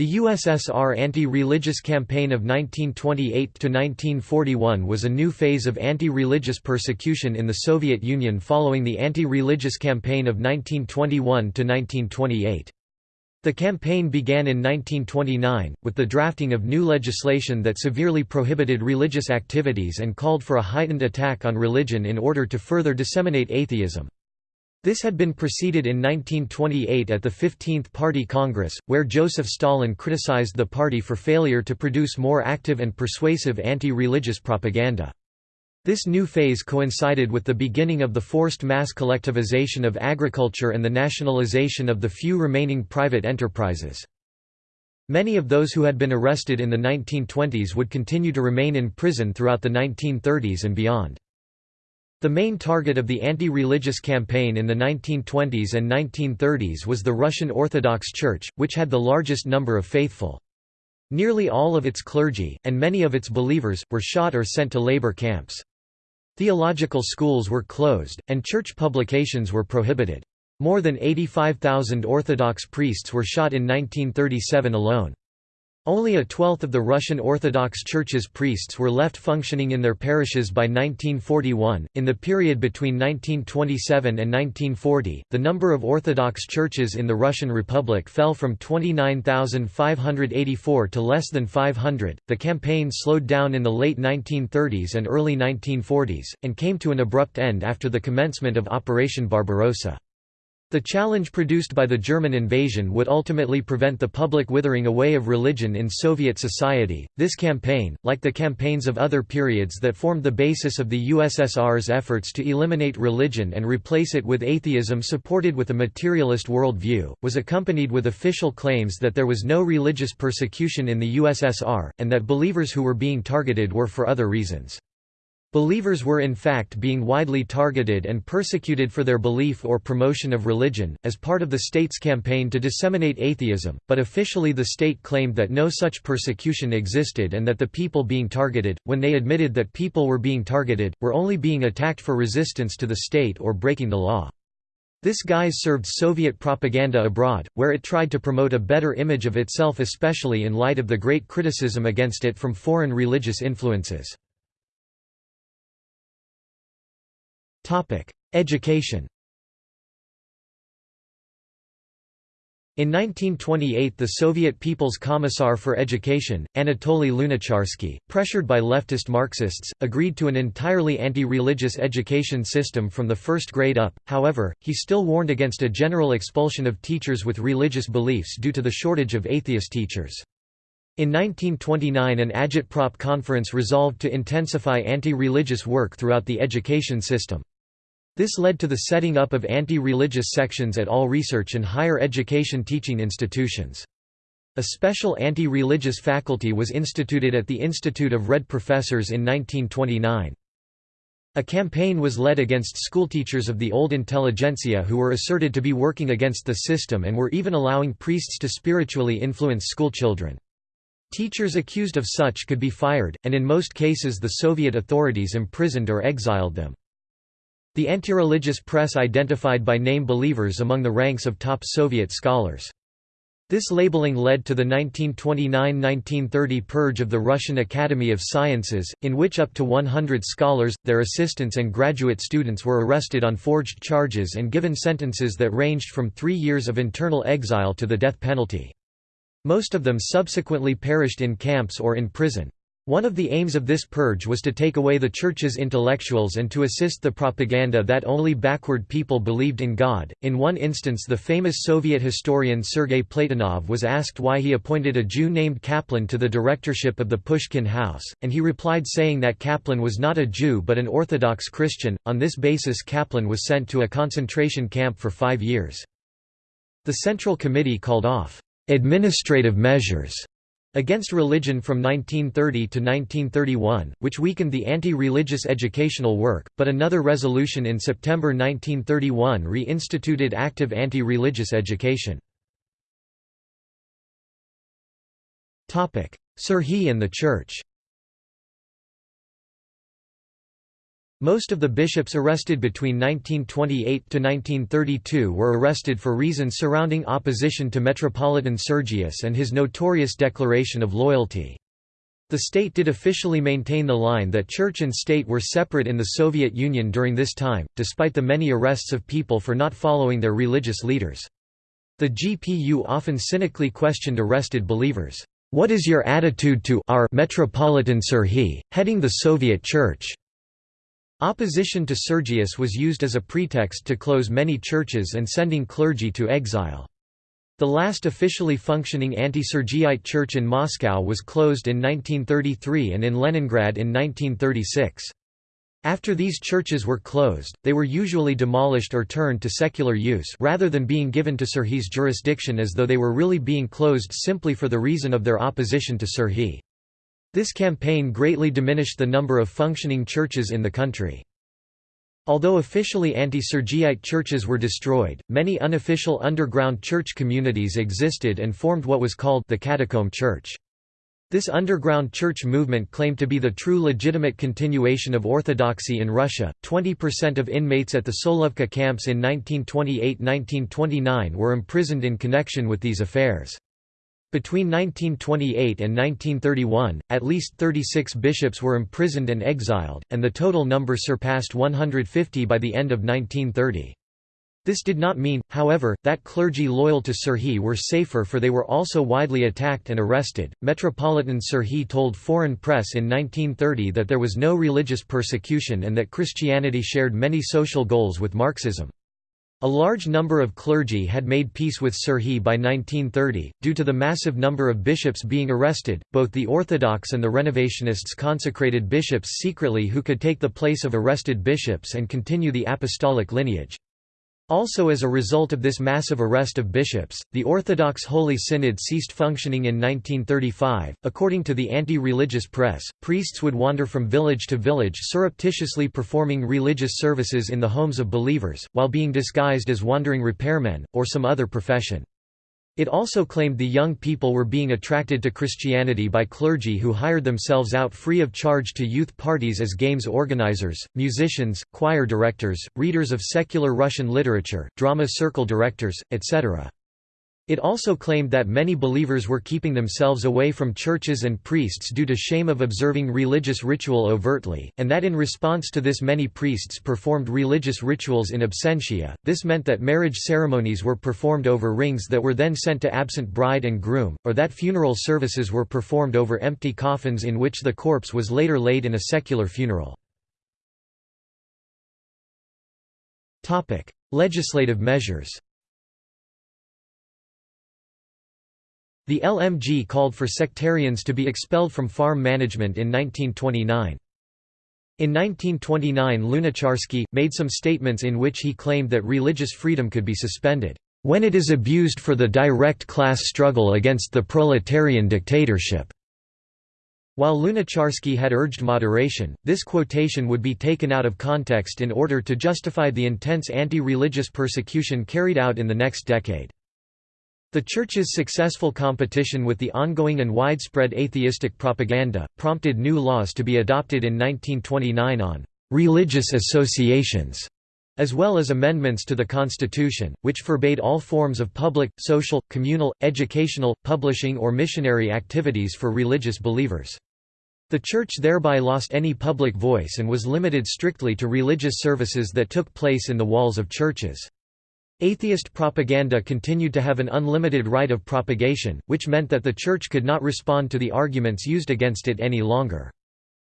The USSR anti-religious campaign of 1928–1941 was a new phase of anti-religious persecution in the Soviet Union following the anti-religious campaign of 1921–1928. The campaign began in 1929, with the drafting of new legislation that severely prohibited religious activities and called for a heightened attack on religion in order to further disseminate atheism. This had been preceded in 1928 at the 15th Party Congress, where Joseph Stalin criticized the party for failure to produce more active and persuasive anti-religious propaganda. This new phase coincided with the beginning of the forced mass collectivization of agriculture and the nationalization of the few remaining private enterprises. Many of those who had been arrested in the 1920s would continue to remain in prison throughout the 1930s and beyond. The main target of the anti-religious campaign in the 1920s and 1930s was the Russian Orthodox Church, which had the largest number of faithful. Nearly all of its clergy, and many of its believers, were shot or sent to labor camps. Theological schools were closed, and church publications were prohibited. More than 85,000 Orthodox priests were shot in 1937 alone. Only a twelfth of the Russian Orthodox Church's priests were left functioning in their parishes by 1941. In the period between 1927 and 1940, the number of Orthodox churches in the Russian Republic fell from 29,584 to less than 500. The campaign slowed down in the late 1930s and early 1940s, and came to an abrupt end after the commencement of Operation Barbarossa. The challenge produced by the German invasion would ultimately prevent the public withering away of religion in Soviet society. This campaign, like the campaigns of other periods that formed the basis of the USSR's efforts to eliminate religion and replace it with atheism supported with a materialist worldview, was accompanied with official claims that there was no religious persecution in the USSR, and that believers who were being targeted were for other reasons. Believers were in fact being widely targeted and persecuted for their belief or promotion of religion, as part of the state's campaign to disseminate atheism, but officially the state claimed that no such persecution existed and that the people being targeted, when they admitted that people were being targeted, were only being attacked for resistance to the state or breaking the law. This guise served Soviet propaganda abroad, where it tried to promote a better image of itself especially in light of the great criticism against it from foreign religious influences. Education In 1928 the Soviet People's Commissar for Education, Anatoly Lunacharsky, pressured by leftist Marxists, agreed to an entirely anti-religious education system from the first grade up, however, he still warned against a general expulsion of teachers with religious beliefs due to the shortage of atheist teachers. In 1929 an agitprop conference resolved to intensify anti-religious work throughout the education system. This led to the setting up of anti-religious sections at all research and higher education teaching institutions. A special anti-religious faculty was instituted at the Institute of Red Professors in 1929. A campaign was led against schoolteachers of the old intelligentsia who were asserted to be working against the system and were even allowing priests to spiritually influence schoolchildren. Teachers accused of such could be fired, and in most cases the Soviet authorities imprisoned or exiled them. The anti-religious press identified by name believers among the ranks of top Soviet scholars. This labeling led to the 1929–1930 purge of the Russian Academy of Sciences, in which up to 100 scholars, their assistants and graduate students were arrested on forged charges and given sentences that ranged from three years of internal exile to the death penalty. Most of them subsequently perished in camps or in prison. One of the aims of this purge was to take away the Church's intellectuals and to assist the propaganda that only backward people believed in God. In one instance, the famous Soviet historian Sergei Platonov was asked why he appointed a Jew named Kaplan to the directorship of the Pushkin House, and he replied saying that Kaplan was not a Jew but an Orthodox Christian. On this basis, Kaplan was sent to a concentration camp for five years. The Central Committee called off administrative measures Against Religion from 1930 to 1931, which weakened the anti-religious educational work, but another resolution in September 1931 re-instituted active anti-religious education. Serhiy and the Church Most of the bishops arrested between 1928 to 1932 were arrested for reasons surrounding opposition to Metropolitan Sergius and his notorious declaration of loyalty. The state did officially maintain the line that church and state were separate in the Soviet Union during this time, despite the many arrests of people for not following their religious leaders. The GPU often cynically questioned arrested believers, "'What is your attitude to our Metropolitan Serhiy, heading the Soviet Church?' Opposition to Sergius was used as a pretext to close many churches and sending clergy to exile. The last officially functioning anti-Sergiite church in Moscow was closed in 1933 and in Leningrad in 1936. After these churches were closed, they were usually demolished or turned to secular use rather than being given to Serhiy's jurisdiction as though they were really being closed simply for the reason of their opposition to Serhiy. This campaign greatly diminished the number of functioning churches in the country. Although officially anti-Sergiyite churches were destroyed, many unofficial underground church communities existed and formed what was called the Catacomb Church. This underground church movement claimed to be the true legitimate continuation of Orthodoxy in Russia. 20% of inmates at the Solovki camps in 1928–1929 were imprisoned in connection with these affairs. Between 1928 and 1931, at least 36 bishops were imprisoned and exiled, and the total number surpassed 150 by the end of 1930. This did not mean, however, that clergy loyal to Serhiy were safer for they were also widely attacked and arrested. Metropolitan Serhiy told foreign press in 1930 that there was no religious persecution and that Christianity shared many social goals with Marxism. A large number of clergy had made peace with Serhiy by 1930. Due to the massive number of bishops being arrested, both the Orthodox and the Renovationists consecrated bishops secretly who could take the place of arrested bishops and continue the apostolic lineage. Also as a result of this massive arrest of bishops, the Orthodox Holy Synod ceased functioning in 1935. According to the anti-religious press, priests would wander from village to village surreptitiously performing religious services in the homes of believers, while being disguised as wandering repairmen, or some other profession. It also claimed the young people were being attracted to Christianity by clergy who hired themselves out free of charge to youth parties as games organizers, musicians, choir directors, readers of secular Russian literature, drama circle directors, etc. It also claimed that many believers were keeping themselves away from churches and priests due to shame of observing religious ritual overtly, and that in response to this many priests performed religious rituals in absentia. This meant that marriage ceremonies were performed over rings that were then sent to absent bride and groom, or that funeral services were performed over empty coffins in which the corpse was later laid in a secular funeral. Topic: Legislative measures The LMG called for sectarians to be expelled from farm management in 1929. In 1929 Lunacharsky, made some statements in which he claimed that religious freedom could be suspended, "...when it is abused for the direct class struggle against the proletarian dictatorship." While Lunacharsky had urged moderation, this quotation would be taken out of context in order to justify the intense anti-religious persecution carried out in the next decade. The Church's successful competition with the ongoing and widespread atheistic propaganda, prompted new laws to be adopted in 1929 on «religious associations», as well as amendments to the Constitution, which forbade all forms of public, social, communal, educational, publishing or missionary activities for religious believers. The Church thereby lost any public voice and was limited strictly to religious services that took place in the walls of churches. Atheist propaganda continued to have an unlimited right of propagation, which meant that the Church could not respond to the arguments used against it any longer.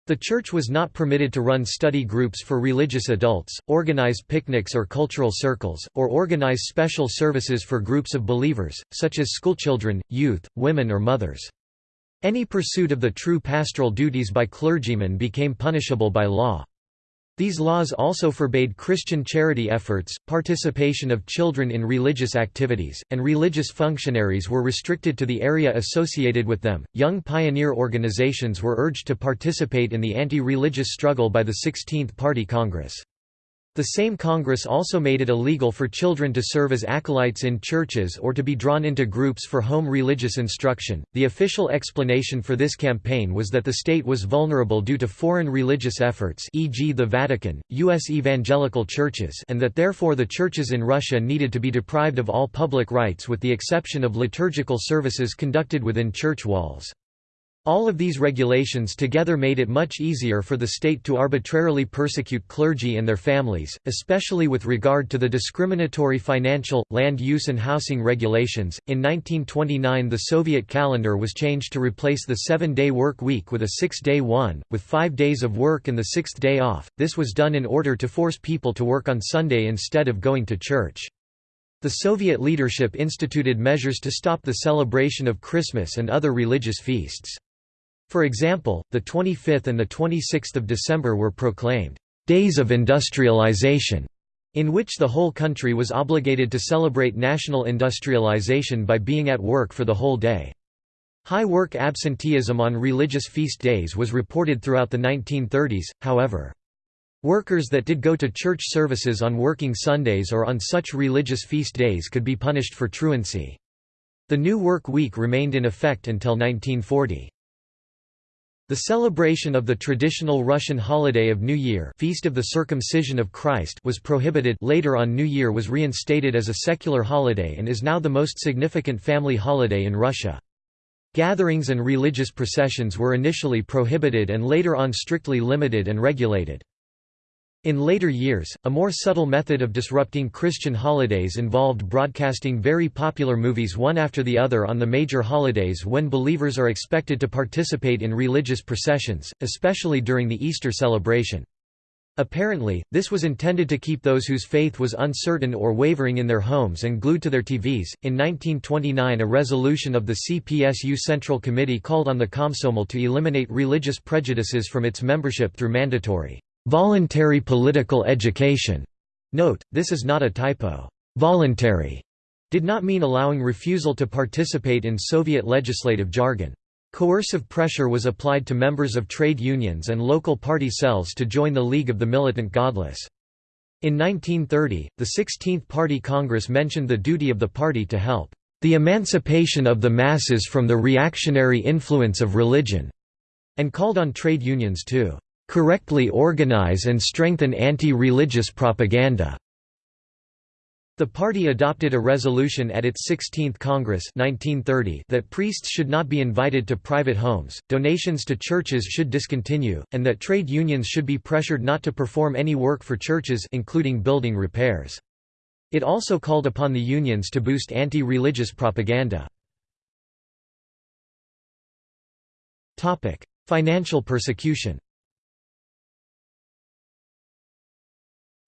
The Church was not permitted to run study groups for religious adults, organize picnics or cultural circles, or organize special services for groups of believers, such as schoolchildren, youth, women or mothers. Any pursuit of the true pastoral duties by clergymen became punishable by law. These laws also forbade Christian charity efforts, participation of children in religious activities, and religious functionaries were restricted to the area associated with them. Young pioneer organizations were urged to participate in the anti religious struggle by the 16th Party Congress. The same Congress also made it illegal for children to serve as acolytes in churches or to be drawn into groups for home religious instruction. The official explanation for this campaign was that the state was vulnerable due to foreign religious efforts, e.g., the Vatican, U.S. evangelical churches, and that therefore the churches in Russia needed to be deprived of all public rights with the exception of liturgical services conducted within church walls. All of these regulations together made it much easier for the state to arbitrarily persecute clergy and their families, especially with regard to the discriminatory financial, land use and housing regulations. In 1929 the Soviet calendar was changed to replace the seven-day work week with a six-day one, with five days of work and the sixth day off. This was done in order to force people to work on Sunday instead of going to church. The Soviet leadership instituted measures to stop the celebration of Christmas and other religious feasts. For example, the 25th and the 26th of December were proclaimed days of industrialization, in which the whole country was obligated to celebrate national industrialization by being at work for the whole day. High work absenteeism on religious feast days was reported throughout the 1930s, however. Workers that did go to church services on working Sundays or on such religious feast days could be punished for truancy. The new work week remained in effect until 1940. The celebration of the traditional Russian holiday of New Year Feast of the Circumcision of Christ was prohibited later on New Year was reinstated as a secular holiday and is now the most significant family holiday in Russia. Gatherings and religious processions were initially prohibited and later on strictly limited and regulated. In later years, a more subtle method of disrupting Christian holidays involved broadcasting very popular movies one after the other on the major holidays when believers are expected to participate in religious processions, especially during the Easter celebration. Apparently, this was intended to keep those whose faith was uncertain or wavering in their homes and glued to their TVs. In 1929, a resolution of the CPSU Central Committee called on the Komsomol to eliminate religious prejudices from its membership through mandatory Voluntary political education. Note, this is not a typo. Voluntary did not mean allowing refusal to participate in Soviet legislative jargon. Coercive pressure was applied to members of trade unions and local party cells to join the League of the Militant Godless. In 1930, the 16th Party Congress mentioned the duty of the party to help the emancipation of the masses from the reactionary influence of religion, and called on trade unions to correctly organize and strengthen anti-religious propaganda. The party adopted a resolution at its 16th Congress 1930 that priests should not be invited to private homes, donations to churches should discontinue, and that trade unions should be pressured not to perform any work for churches including building repairs. It also called upon the unions to boost anti-religious propaganda. Financial persecution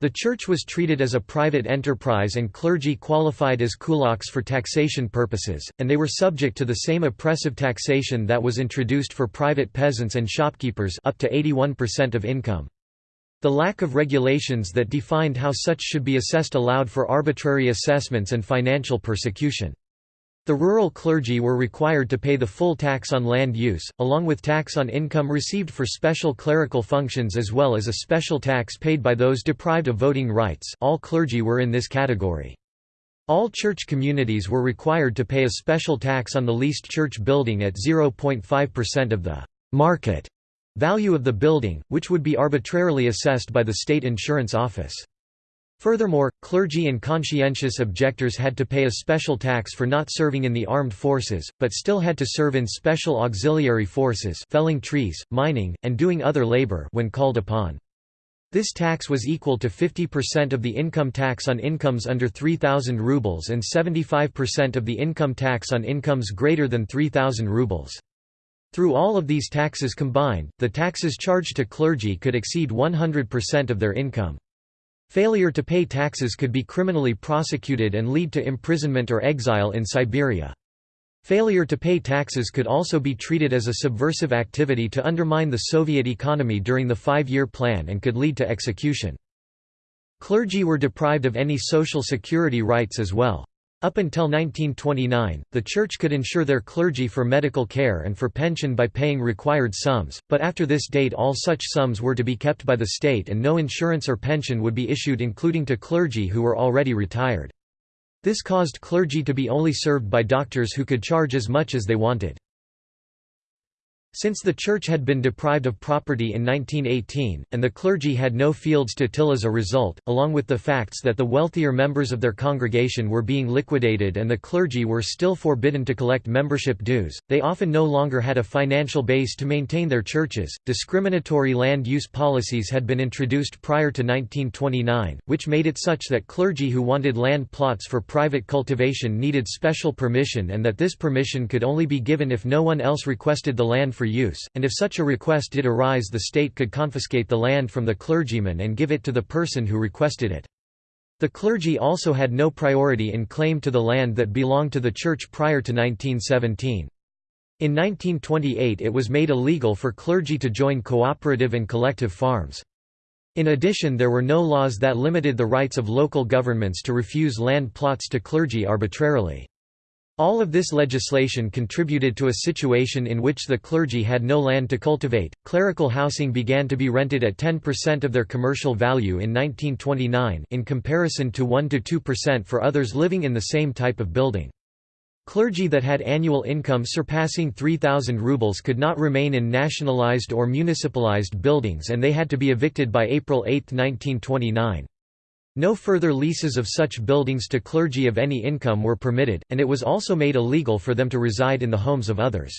The church was treated as a private enterprise and clergy qualified as kulaks for taxation purposes, and they were subject to the same oppressive taxation that was introduced for private peasants and shopkeepers up to 81% of income. The lack of regulations that defined how such should be assessed allowed for arbitrary assessments and financial persecution. The rural clergy were required to pay the full tax on land use, along with tax on income received for special clerical functions as well as a special tax paid by those deprived of voting rights all clergy were in this category. All church communities were required to pay a special tax on the leased church building at 0.5% of the «market» value of the building, which would be arbitrarily assessed by the state insurance office. Furthermore, clergy and conscientious objectors had to pay a special tax for not serving in the armed forces, but still had to serve in special auxiliary forces felling trees, mining, and doing other labor when called upon. This tax was equal to 50% of the income tax on incomes under 3,000 rubles and 75% of the income tax on incomes greater than 3,000 rubles. Through all of these taxes combined, the taxes charged to clergy could exceed 100% of their income. Failure to pay taxes could be criminally prosecuted and lead to imprisonment or exile in Siberia. Failure to pay taxes could also be treated as a subversive activity to undermine the Soviet economy during the five-year plan and could lead to execution. Clergy were deprived of any social security rights as well. Up until 1929, the Church could insure their clergy for medical care and for pension by paying required sums, but after this date all such sums were to be kept by the state and no insurance or pension would be issued including to clergy who were already retired. This caused clergy to be only served by doctors who could charge as much as they wanted. Since the church had been deprived of property in 1918, and the clergy had no fields to till as a result, along with the facts that the wealthier members of their congregation were being liquidated and the clergy were still forbidden to collect membership dues, they often no longer had a financial base to maintain their churches. Discriminatory land use policies had been introduced prior to 1929, which made it such that clergy who wanted land plots for private cultivation needed special permission and that this permission could only be given if no one else requested the land for use, and if such a request did arise the state could confiscate the land from the clergyman and give it to the person who requested it. The clergy also had no priority in claim to the land that belonged to the church prior to 1917. In 1928 it was made illegal for clergy to join cooperative and collective farms. In addition there were no laws that limited the rights of local governments to refuse land plots to clergy arbitrarily. All of this legislation contributed to a situation in which the clergy had no land to cultivate. Clerical housing began to be rented at 10% of their commercial value in 1929, in comparison to 1 to 2% for others living in the same type of building. Clergy that had annual income surpassing 3,000 rubles could not remain in nationalized or municipalized buildings and they had to be evicted by April 8, 1929. No further leases of such buildings to clergy of any income were permitted, and it was also made illegal for them to reside in the homes of others.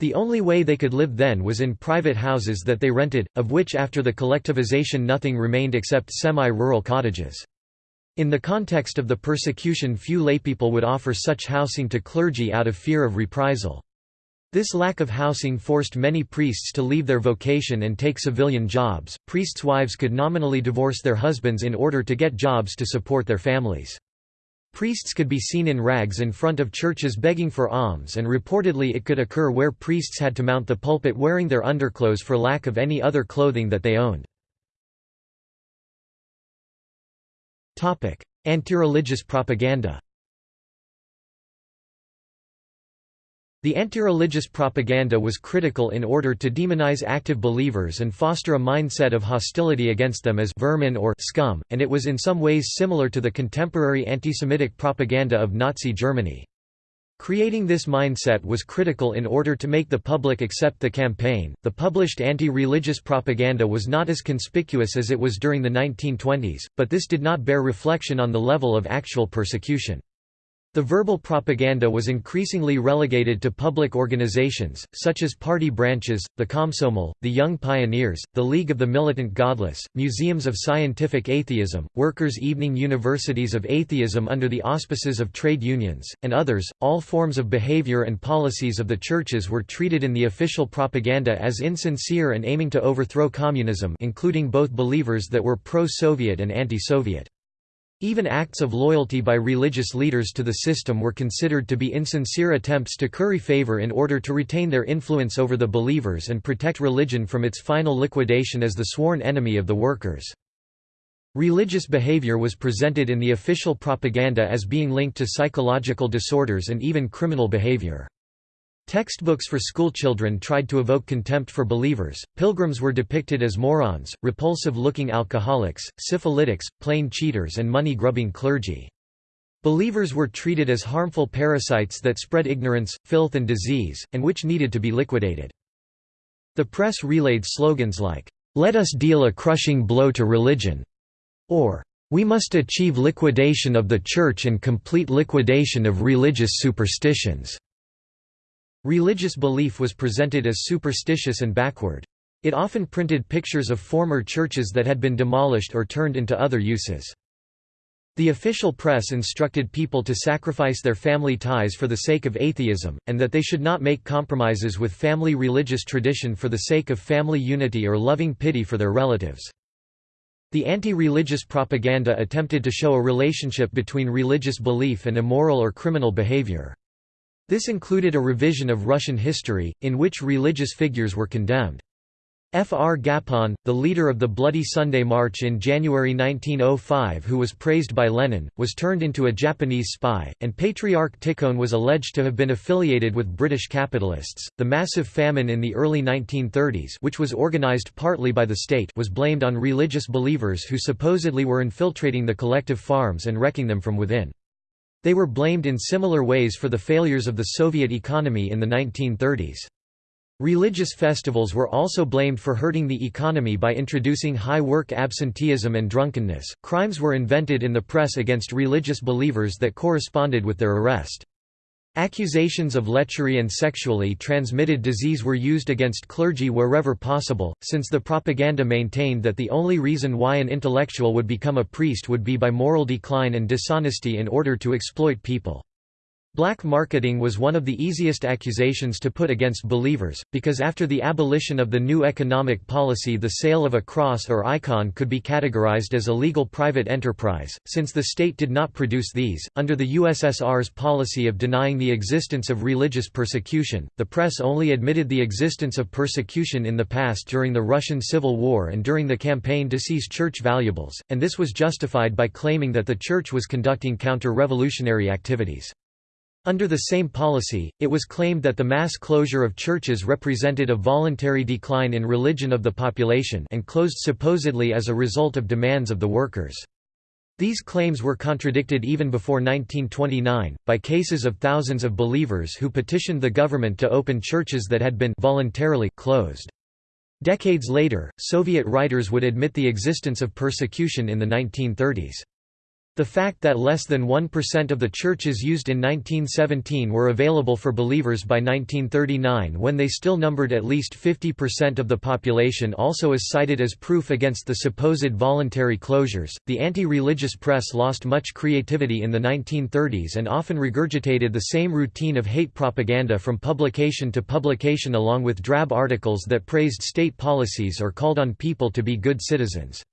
The only way they could live then was in private houses that they rented, of which after the collectivization nothing remained except semi-rural cottages. In the context of the persecution few laypeople would offer such housing to clergy out of fear of reprisal. This lack of housing forced many priests to leave their vocation and take civilian jobs. Priests' wives could nominally divorce their husbands in order to get jobs to support their families. Priests could be seen in rags in front of churches begging for alms and reportedly it could occur where priests had to mount the pulpit wearing their underclothes for lack of any other clothing that they owned. Anti-religious propaganda The anti-religious propaganda was critical in order to demonize active believers and foster a mindset of hostility against them as vermin or scum, and it was in some ways similar to the contemporary anti-Semitic propaganda of Nazi Germany. Creating this mindset was critical in order to make the public accept the campaign. The published anti religious propaganda was not as conspicuous as it was during the 1920s, but this did not bear reflection on the level of actual persecution. The verbal propaganda was increasingly relegated to public organizations, such as party branches, the Komsomol, the Young Pioneers, the League of the Militant Godless, museums of scientific atheism, workers' evening universities of atheism under the auspices of trade unions, and others. All forms of behavior and policies of the churches were treated in the official propaganda as insincere and aiming to overthrow communism, including both believers that were pro-Soviet and anti-Soviet. Even acts of loyalty by religious leaders to the system were considered to be insincere attempts to curry favor in order to retain their influence over the believers and protect religion from its final liquidation as the sworn enemy of the workers. Religious behavior was presented in the official propaganda as being linked to psychological disorders and even criminal behavior. Textbooks for schoolchildren tried to evoke contempt for believers, pilgrims were depicted as morons, repulsive-looking alcoholics, syphilitics, plain cheaters and money-grubbing clergy. Believers were treated as harmful parasites that spread ignorance, filth and disease, and which needed to be liquidated. The press relayed slogans like, "'Let us deal a crushing blow to religion' or "'We must achieve liquidation of the Church and complete liquidation of religious superstitions' Religious belief was presented as superstitious and backward. It often printed pictures of former churches that had been demolished or turned into other uses. The official press instructed people to sacrifice their family ties for the sake of atheism, and that they should not make compromises with family religious tradition for the sake of family unity or loving pity for their relatives. The anti-religious propaganda attempted to show a relationship between religious belief and immoral or criminal behavior. This included a revision of Russian history, in which religious figures were condemned. F. R. Gapon, the leader of the Bloody Sunday March in January 1905 who was praised by Lenin, was turned into a Japanese spy, and Patriarch Tikhon was alleged to have been affiliated with British capitalists. The massive famine in the early 1930s, which was organized partly by the state, was blamed on religious believers who supposedly were infiltrating the collective farms and wrecking them from within. They were blamed in similar ways for the failures of the Soviet economy in the 1930s. Religious festivals were also blamed for hurting the economy by introducing high work absenteeism and drunkenness. Crimes were invented in the press against religious believers that corresponded with their arrest. Accusations of lechery and sexually transmitted disease were used against clergy wherever possible, since the propaganda maintained that the only reason why an intellectual would become a priest would be by moral decline and dishonesty in order to exploit people. Black marketing was one of the easiest accusations to put against believers, because after the abolition of the new economic policy the sale of a cross or icon could be categorized as a legal private enterprise, since the state did not produce these. Under the USSR's policy of denying the existence of religious persecution, the press only admitted the existence of persecution in the past during the Russian Civil War and during the campaign to seize church valuables, and this was justified by claiming that the church was conducting counter-revolutionary activities. Under the same policy, it was claimed that the mass closure of churches represented a voluntary decline in religion of the population and closed supposedly as a result of demands of the workers. These claims were contradicted even before 1929, by cases of thousands of believers who petitioned the government to open churches that had been voluntarily closed. Decades later, Soviet writers would admit the existence of persecution in the 1930s. The fact that less than 1% of the churches used in 1917 were available for believers by 1939 when they still numbered at least 50% of the population also is cited as proof against the supposed voluntary closures. The anti religious press lost much creativity in the 1930s and often regurgitated the same routine of hate propaganda from publication to publication along with drab articles that praised state policies or called on people to be good citizens.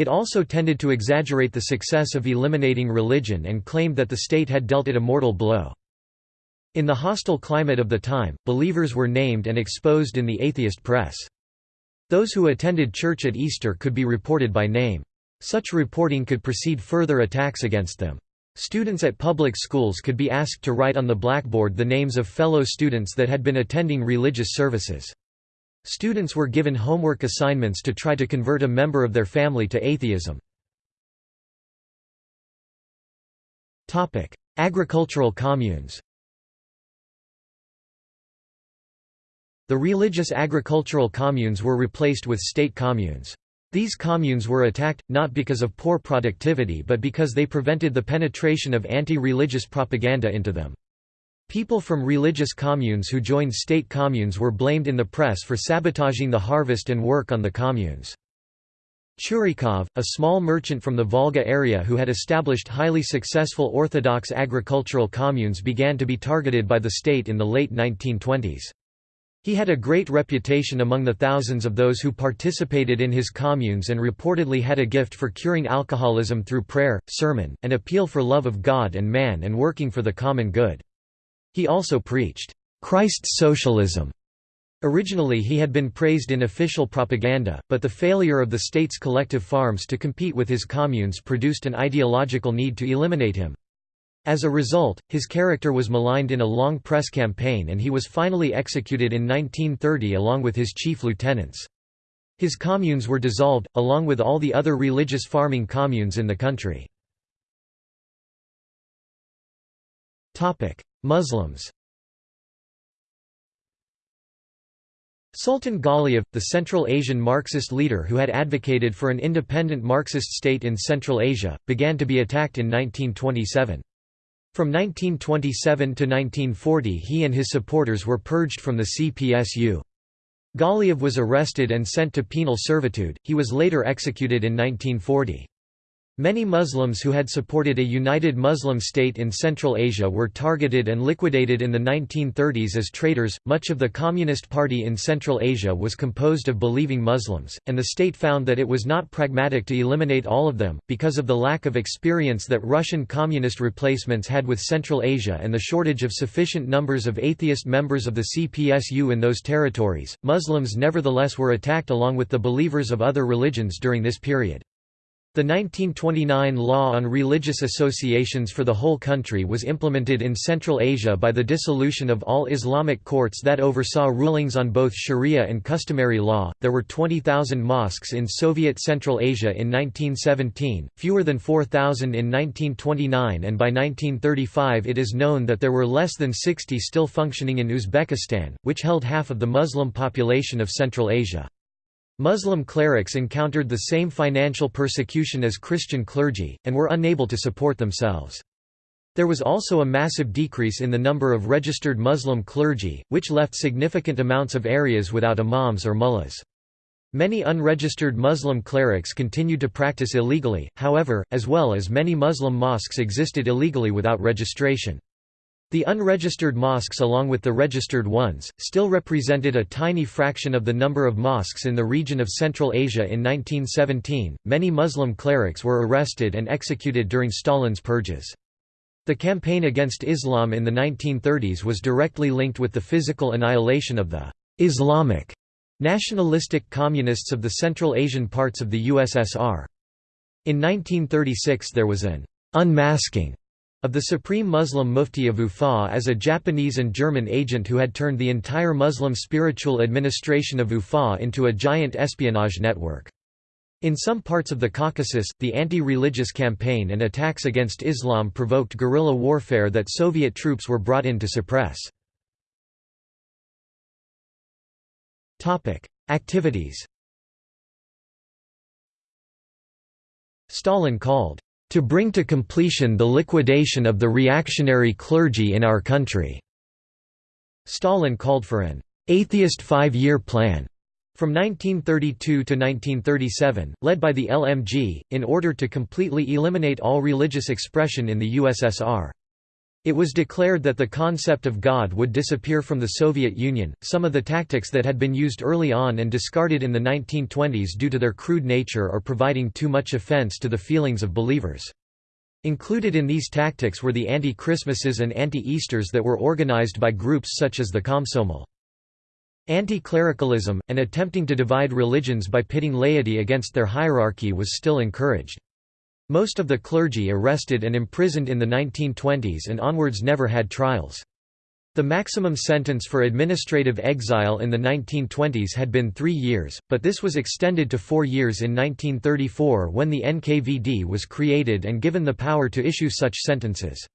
It also tended to exaggerate the success of eliminating religion and claimed that the state had dealt it a mortal blow. In the hostile climate of the time, believers were named and exposed in the atheist press. Those who attended church at Easter could be reported by name. Such reporting could precede further attacks against them. Students at public schools could be asked to write on the blackboard the names of fellow students that had been attending religious services. Students were given homework assignments to try to convert a member of their family to atheism. Agricultural communes The religious agricultural communes were replaced with state communes. These communes were attacked, not because of poor productivity but because they prevented the penetration of anti-religious propaganda into them. People from religious communes who joined state communes were blamed in the press for sabotaging the harvest and work on the communes. Churikov, a small merchant from the Volga area who had established highly successful Orthodox agricultural communes began to be targeted by the state in the late 1920s. He had a great reputation among the thousands of those who participated in his communes and reportedly had a gift for curing alcoholism through prayer, sermon, and appeal for love of God and man and working for the common good. He also preached, "...Christ's socialism." Originally he had been praised in official propaganda, but the failure of the state's collective farms to compete with his communes produced an ideological need to eliminate him. As a result, his character was maligned in a long press campaign and he was finally executed in 1930 along with his chief lieutenants. His communes were dissolved, along with all the other religious farming communes in the country. Muslims Sultan Galiev, the Central Asian Marxist leader who had advocated for an independent Marxist state in Central Asia, began to be attacked in 1927. From 1927 to 1940 he and his supporters were purged from the CPSU. Galiev was arrested and sent to penal servitude, he was later executed in 1940. Many Muslims who had supported a united Muslim state in Central Asia were targeted and liquidated in the 1930s as traitors. Much of the Communist Party in Central Asia was composed of believing Muslims, and the state found that it was not pragmatic to eliminate all of them, because of the lack of experience that Russian communist replacements had with Central Asia and the shortage of sufficient numbers of atheist members of the CPSU in those territories. Muslims nevertheless were attacked along with the believers of other religions during this period. The 1929 Law on Religious Associations for the whole country was implemented in Central Asia by the dissolution of all Islamic courts that oversaw rulings on both Sharia and customary law. There were 20,000 mosques in Soviet Central Asia in 1917, fewer than 4,000 in 1929, and by 1935 it is known that there were less than 60 still functioning in Uzbekistan, which held half of the Muslim population of Central Asia. Muslim clerics encountered the same financial persecution as Christian clergy, and were unable to support themselves. There was also a massive decrease in the number of registered Muslim clergy, which left significant amounts of areas without imams or mullahs. Many unregistered Muslim clerics continued to practice illegally, however, as well as many Muslim mosques existed illegally without registration. The unregistered mosques along with the registered ones, still represented a tiny fraction of the number of mosques in the region of Central Asia in 1917. Many Muslim clerics were arrested and executed during Stalin's purges. The campaign against Islam in the 1930s was directly linked with the physical annihilation of the Islamic nationalistic communists of the Central Asian parts of the USSR. In 1936 there was an unmasking of the Supreme Muslim Mufti of Ufa as a Japanese and German agent who had turned the entire Muslim spiritual administration of Ufa into a giant espionage network. In some parts of the Caucasus, the anti-religious campaign and attacks against Islam provoked guerrilla warfare that Soviet troops were brought in to suppress. Activities Stalin called to bring to completion the liquidation of the reactionary clergy in our country." Stalin called for an «atheist five-year plan» from 1932 to 1937, led by the LMG, in order to completely eliminate all religious expression in the USSR. It was declared that the concept of God would disappear from the Soviet Union. Some of the tactics that had been used early on and discarded in the 1920s due to their crude nature or providing too much offense to the feelings of believers. Included in these tactics were the anti-Christmases and anti-Easters that were organized by groups such as the Komsomol. Anti-clericalism, and attempting to divide religions by pitting laity against their hierarchy was still encouraged. Most of the clergy arrested and imprisoned in the 1920s and onwards never had trials. The maximum sentence for administrative exile in the 1920s had been three years, but this was extended to four years in 1934 when the NKVD was created and given the power to issue such sentences.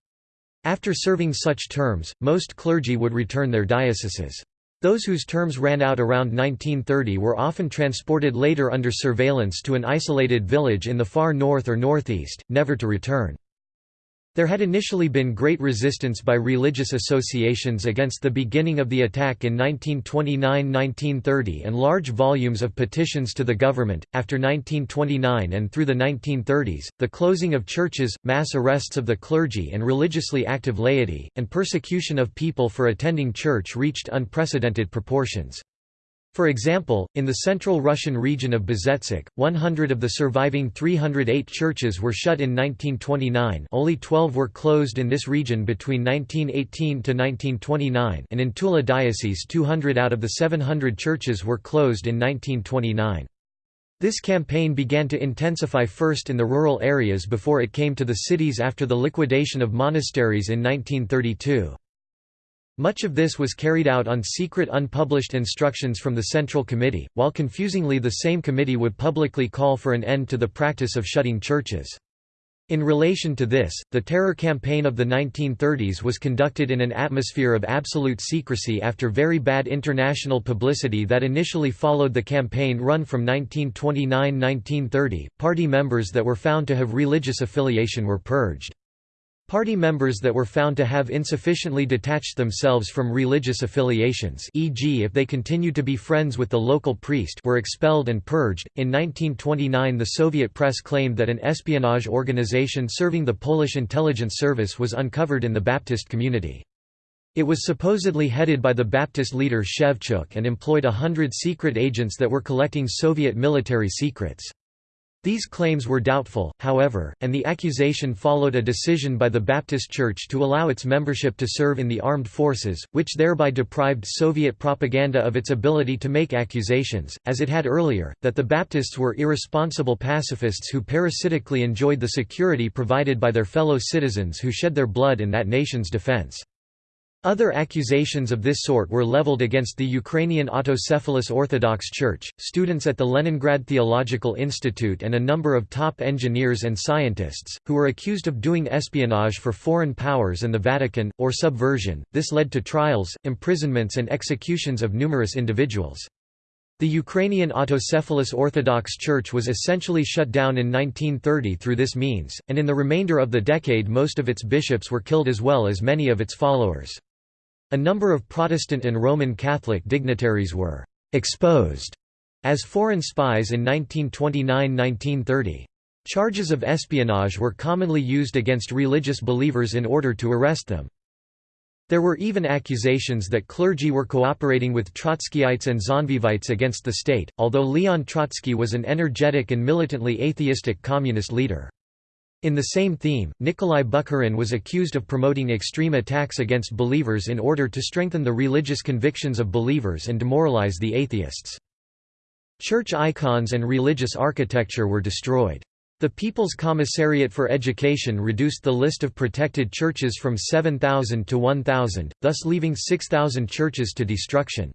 After serving such terms, most clergy would return their dioceses. Those whose terms ran out around 1930 were often transported later under surveillance to an isolated village in the far north or northeast, never to return. There had initially been great resistance by religious associations against the beginning of the attack in 1929–1930 and large volumes of petitions to the government. After 1929 and through the 1930s, the closing of churches, mass arrests of the clergy and religiously active laity, and persecution of people for attending church reached unprecedented proportions. For example, in the central Russian region of Bezhetsk, 100 of the surviving 308 churches were shut in 1929 only 12 were closed in this region between 1918 to 1929 and in Tula diocese 200 out of the 700 churches were closed in 1929. This campaign began to intensify first in the rural areas before it came to the cities after the liquidation of monasteries in 1932. Much of this was carried out on secret unpublished instructions from the Central Committee, while confusingly the same committee would publicly call for an end to the practice of shutting churches. In relation to this, the terror campaign of the 1930s was conducted in an atmosphere of absolute secrecy after very bad international publicity that initially followed the campaign run from 1929–1930. Party members that were found to have religious affiliation were purged. Party members that were found to have insufficiently detached themselves from religious affiliations, e.g., if they continued to be friends with the local priest, were expelled and purged. In 1929, the Soviet press claimed that an espionage organization serving the Polish intelligence service was uncovered in the Baptist community. It was supposedly headed by the Baptist leader Shevchuk and employed a hundred secret agents that were collecting Soviet military secrets. These claims were doubtful, however, and the accusation followed a decision by the Baptist Church to allow its membership to serve in the armed forces, which thereby deprived Soviet propaganda of its ability to make accusations, as it had earlier, that the Baptists were irresponsible pacifists who parasitically enjoyed the security provided by their fellow citizens who shed their blood in that nation's defense. Other accusations of this sort were leveled against the Ukrainian Autocephalous Orthodox Church, students at the Leningrad Theological Institute and a number of top engineers and scientists, who were accused of doing espionage for foreign powers and the Vatican, or subversion. This led to trials, imprisonments and executions of numerous individuals. The Ukrainian Autocephalous Orthodox Church was essentially shut down in 1930 through this means, and in the remainder of the decade most of its bishops were killed as well as many of its followers. A number of Protestant and Roman Catholic dignitaries were «exposed» as foreign spies in 1929–1930. Charges of espionage were commonly used against religious believers in order to arrest them. There were even accusations that clergy were cooperating with Trotskyites and Zinovievites against the state, although Leon Trotsky was an energetic and militantly atheistic communist leader. In the same theme, Nikolai Bukharin was accused of promoting extreme attacks against believers in order to strengthen the religious convictions of believers and demoralize the atheists. Church icons and religious architecture were destroyed. The People's Commissariat for Education reduced the list of protected churches from 7,000 to 1,000, thus leaving 6,000 churches to destruction.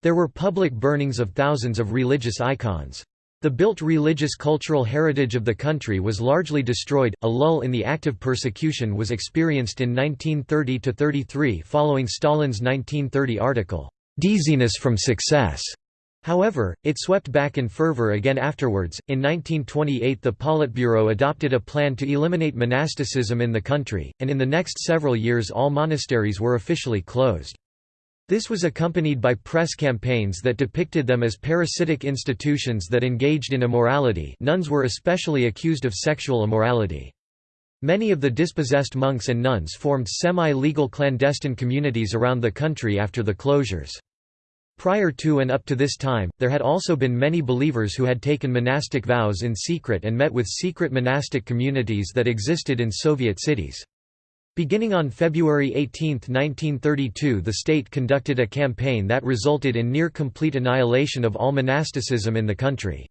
There were public burnings of thousands of religious icons. The built religious cultural heritage of the country was largely destroyed. A lull in the active persecution was experienced in 1930–33 following Stalin's 1930 article, Dizziness from Success. However, it swept back in fervor again afterwards. In 1928, the Politburo adopted a plan to eliminate monasticism in the country, and in the next several years all monasteries were officially closed. This was accompanied by press campaigns that depicted them as parasitic institutions that engaged in immorality nuns were especially accused of sexual immorality. Many of the dispossessed monks and nuns formed semi-legal clandestine communities around the country after the closures. Prior to and up to this time, there had also been many believers who had taken monastic vows in secret and met with secret monastic communities that existed in Soviet cities. Beginning on February 18, 1932 the state conducted a campaign that resulted in near-complete annihilation of all monasticism in the country.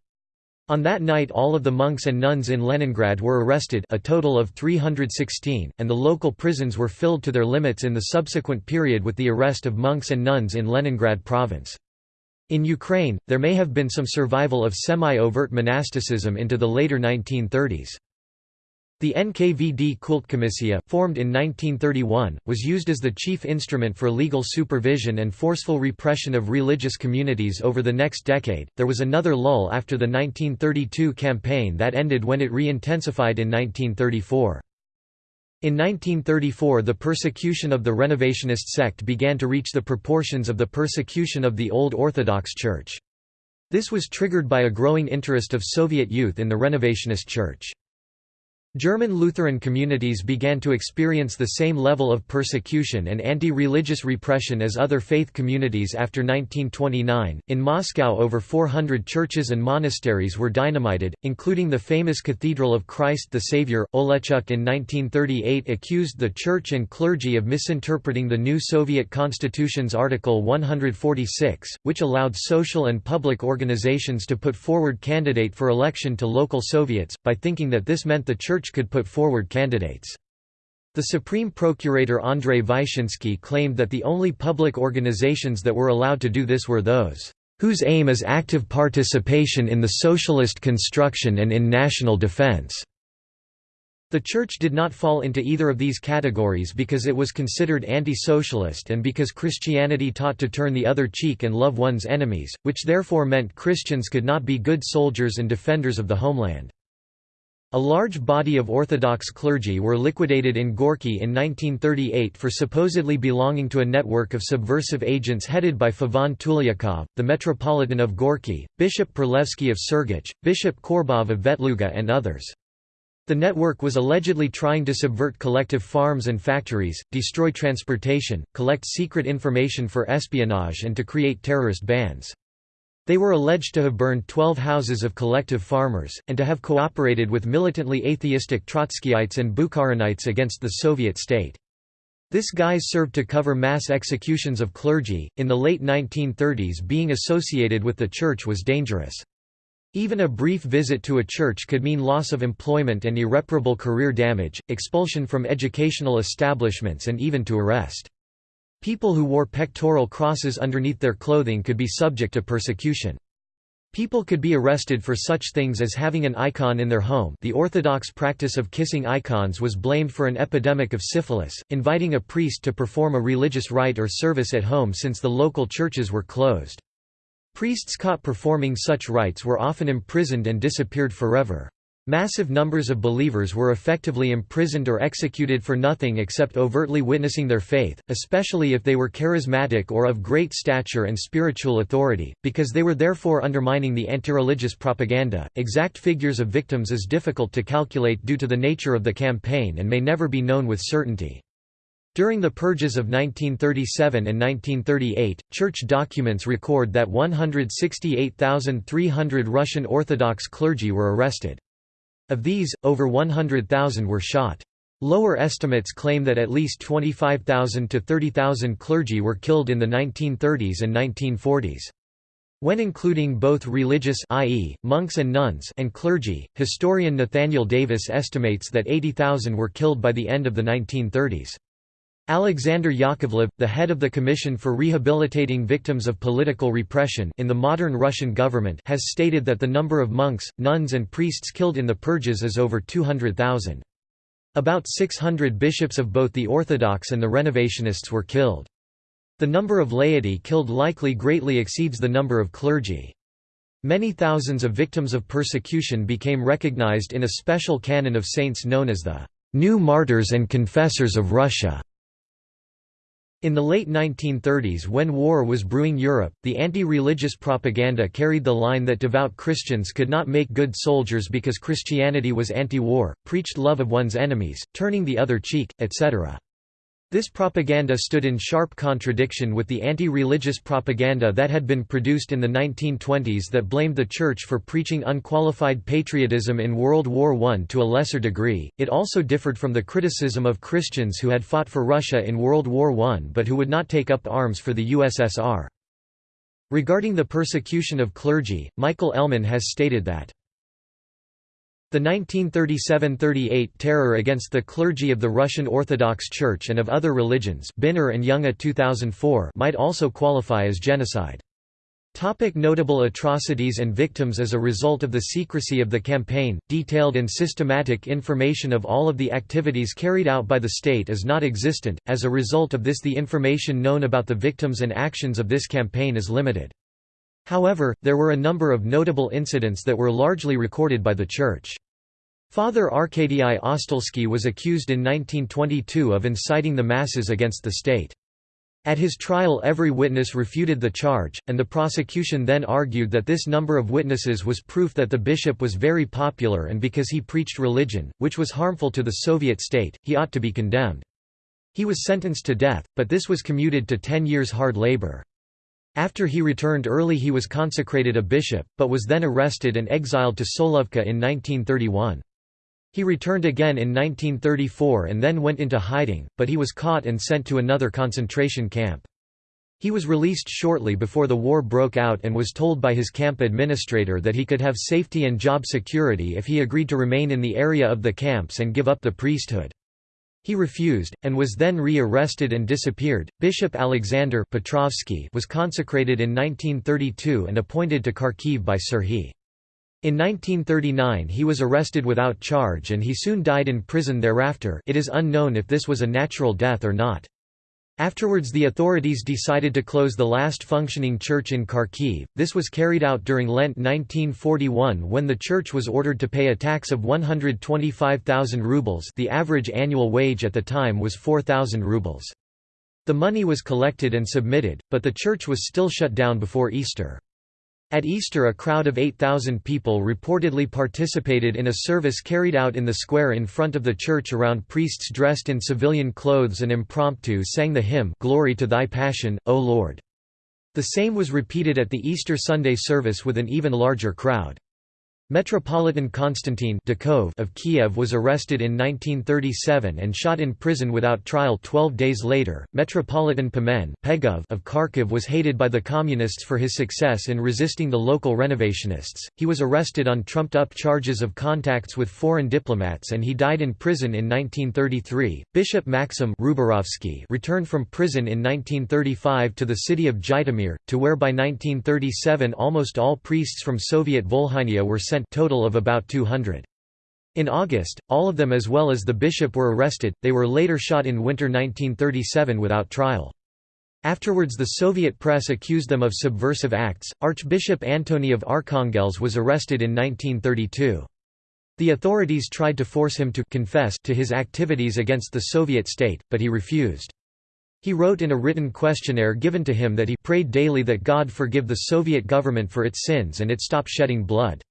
On that night all of the monks and nuns in Leningrad were arrested a total of 316, and the local prisons were filled to their limits in the subsequent period with the arrest of monks and nuns in Leningrad province. In Ukraine, there may have been some survival of semi-overt monasticism into the later 1930s. The NKVD Kultkomissija, formed in 1931, was used as the chief instrument for legal supervision and forceful repression of religious communities over the next decade. There was another lull after the 1932 campaign that ended when it re-intensified in 1934. In 1934 the persecution of the Renovationist sect began to reach the proportions of the persecution of the Old Orthodox Church. This was triggered by a growing interest of Soviet youth in the Renovationist Church. German Lutheran communities began to experience the same level of persecution and anti-religious repression as other faith communities after 1929. In Moscow over 400 churches and monasteries were dynamited, including the famous Cathedral of Christ the Savior. Oleshchuk in 1938 accused the church and clergy of misinterpreting the new Soviet constitution's Article 146, which allowed social and public organizations to put forward candidate for election to local Soviets, by thinking that this meant the church church could put forward candidates. The Supreme Procurator Andrei Vyshinsky claimed that the only public organizations that were allowed to do this were those whose aim is active participation in the socialist construction and in national defense. The Church did not fall into either of these categories because it was considered anti-socialist and because Christianity taught to turn the other cheek and love one's enemies, which therefore meant Christians could not be good soldiers and defenders of the homeland. A large body of Orthodox clergy were liquidated in Gorky in 1938 for supposedly belonging to a network of subversive agents headed by Feofan Tulyakov, the Metropolitan of Gorky, Bishop Perlevsky of Sergach, Bishop Korobov of Vetluga and others. The network was allegedly trying to subvert collective farms and factories, destroy transportation, collect secret information for espionage and to create terrorist bands. They were alleged to have burned 12 houses of collective farmers, and to have cooperated with militantly atheistic Trotskyites and Bukharinites against the Soviet state. This guise served to cover mass executions of clergy. In the late 1930s, being associated with the church was dangerous. Even a brief visit to a church could mean loss of employment and irreparable career damage, expulsion from educational establishments, and even to arrest. People who wore pectoral crosses underneath their clothing could be subject to persecution. People could be arrested for such things as having an icon in their home the orthodox practice of kissing icons was blamed for an epidemic of syphilis, inviting a priest to perform a religious rite or service at home since the local churches were closed. Priests caught performing such rites were often imprisoned and disappeared forever. Massive numbers of believers were effectively imprisoned or executed for nothing except overtly witnessing their faith, especially if they were charismatic or of great stature and spiritual authority, because they were therefore undermining the anti-religious propaganda. Exact figures of victims is difficult to calculate due to the nature of the campaign and may never be known with certainty. During the purges of 1937 and 1938, church documents record that 168,300 Russian Orthodox clergy were arrested. Of these, over 100,000 were shot. Lower estimates claim that at least 25,000 to 30,000 clergy were killed in the 1930s and 1940s. When including both religious i.e., monks and nuns and clergy, historian Nathaniel Davis estimates that 80,000 were killed by the end of the 1930s. Alexander Yakovlev, the head of the Commission for Rehabilitating Victims of Political Repression in the modern Russian government has stated that the number of monks, nuns and priests killed in the purges is over 200,000. About 600 bishops of both the Orthodox and the Renovationists were killed. The number of laity killed likely greatly exceeds the number of clergy. Many thousands of victims of persecution became recognized in a special canon of saints known as the New Martyrs and Confessors of Russia. In the late 1930s when war was brewing Europe, the anti-religious propaganda carried the line that devout Christians could not make good soldiers because Christianity was anti-war, preached love of one's enemies, turning the other cheek, etc. This propaganda stood in sharp contradiction with the anti-religious propaganda that had been produced in the 1920s that blamed the Church for preaching unqualified patriotism in World War I to a lesser degree. It also differed from the criticism of Christians who had fought for Russia in World War I but who would not take up arms for the USSR. Regarding the persecution of clergy, Michael Ellman has stated that the 1937–38 terror against the clergy of the Russian Orthodox Church and of other religions Binner and Junge 2004 might also qualify as genocide. Topic notable atrocities and victims As a result of the secrecy of the campaign, detailed and systematic information of all of the activities carried out by the state is not existent, as a result of this the information known about the victims and actions of this campaign is limited. However, there were a number of notable incidents that were largely recorded by the Church. Father Arkadii Ostalsky was accused in 1922 of inciting the masses against the state. At his trial every witness refuted the charge, and the prosecution then argued that this number of witnesses was proof that the bishop was very popular and because he preached religion, which was harmful to the Soviet state, he ought to be condemned. He was sentenced to death, but this was commuted to ten years hard labor. After he returned early he was consecrated a bishop, but was then arrested and exiled to Solovki in 1931. He returned again in 1934 and then went into hiding, but he was caught and sent to another concentration camp. He was released shortly before the war broke out and was told by his camp administrator that he could have safety and job security if he agreed to remain in the area of the camps and give up the priesthood. He refused, and was then re-arrested and disappeared. Bishop Alexander Petrovsky was consecrated in 1932 and appointed to Kharkiv by Serhiy. In 1939 he was arrested without charge and he soon died in prison thereafter it is unknown if this was a natural death or not. Afterwards the authorities decided to close the last functioning church in Kharkiv. This was carried out during Lent 1941 when the church was ordered to pay a tax of 125,000 rubles the average annual wage at the time was 4,000 rubles. The money was collected and submitted, but the church was still shut down before Easter. At Easter a crowd of 8,000 people reportedly participated in a service carried out in the square in front of the church around priests dressed in civilian clothes and impromptu sang the hymn Glory to Thy Passion, O Lord. The same was repeated at the Easter Sunday service with an even larger crowd. Metropolitan Konstantin of Kiev was arrested in 1937 and shot in prison without trial 12 days later. Metropolitan Pimen of Kharkiv was hated by the Communists for his success in resisting the local renovationists. He was arrested on trumped up charges of contacts with foreign diplomats and he died in prison in 1933. Bishop Maxim returned from prison in 1935 to the city of Zhytomyr, to where by 1937 almost all priests from Soviet Volhynia were sent total of about 200. In August, all of them as well as the bishop were arrested, they were later shot in winter 1937 without trial. Afterwards the Soviet press accused them of subversive acts. Archbishop Antony of Arkhangelsk was arrested in 1932. The authorities tried to force him to confess to his activities against the Soviet state, but he refused. He wrote in a written questionnaire given to him that he prayed daily that God forgive the Soviet government for its sins and it stop shedding blood.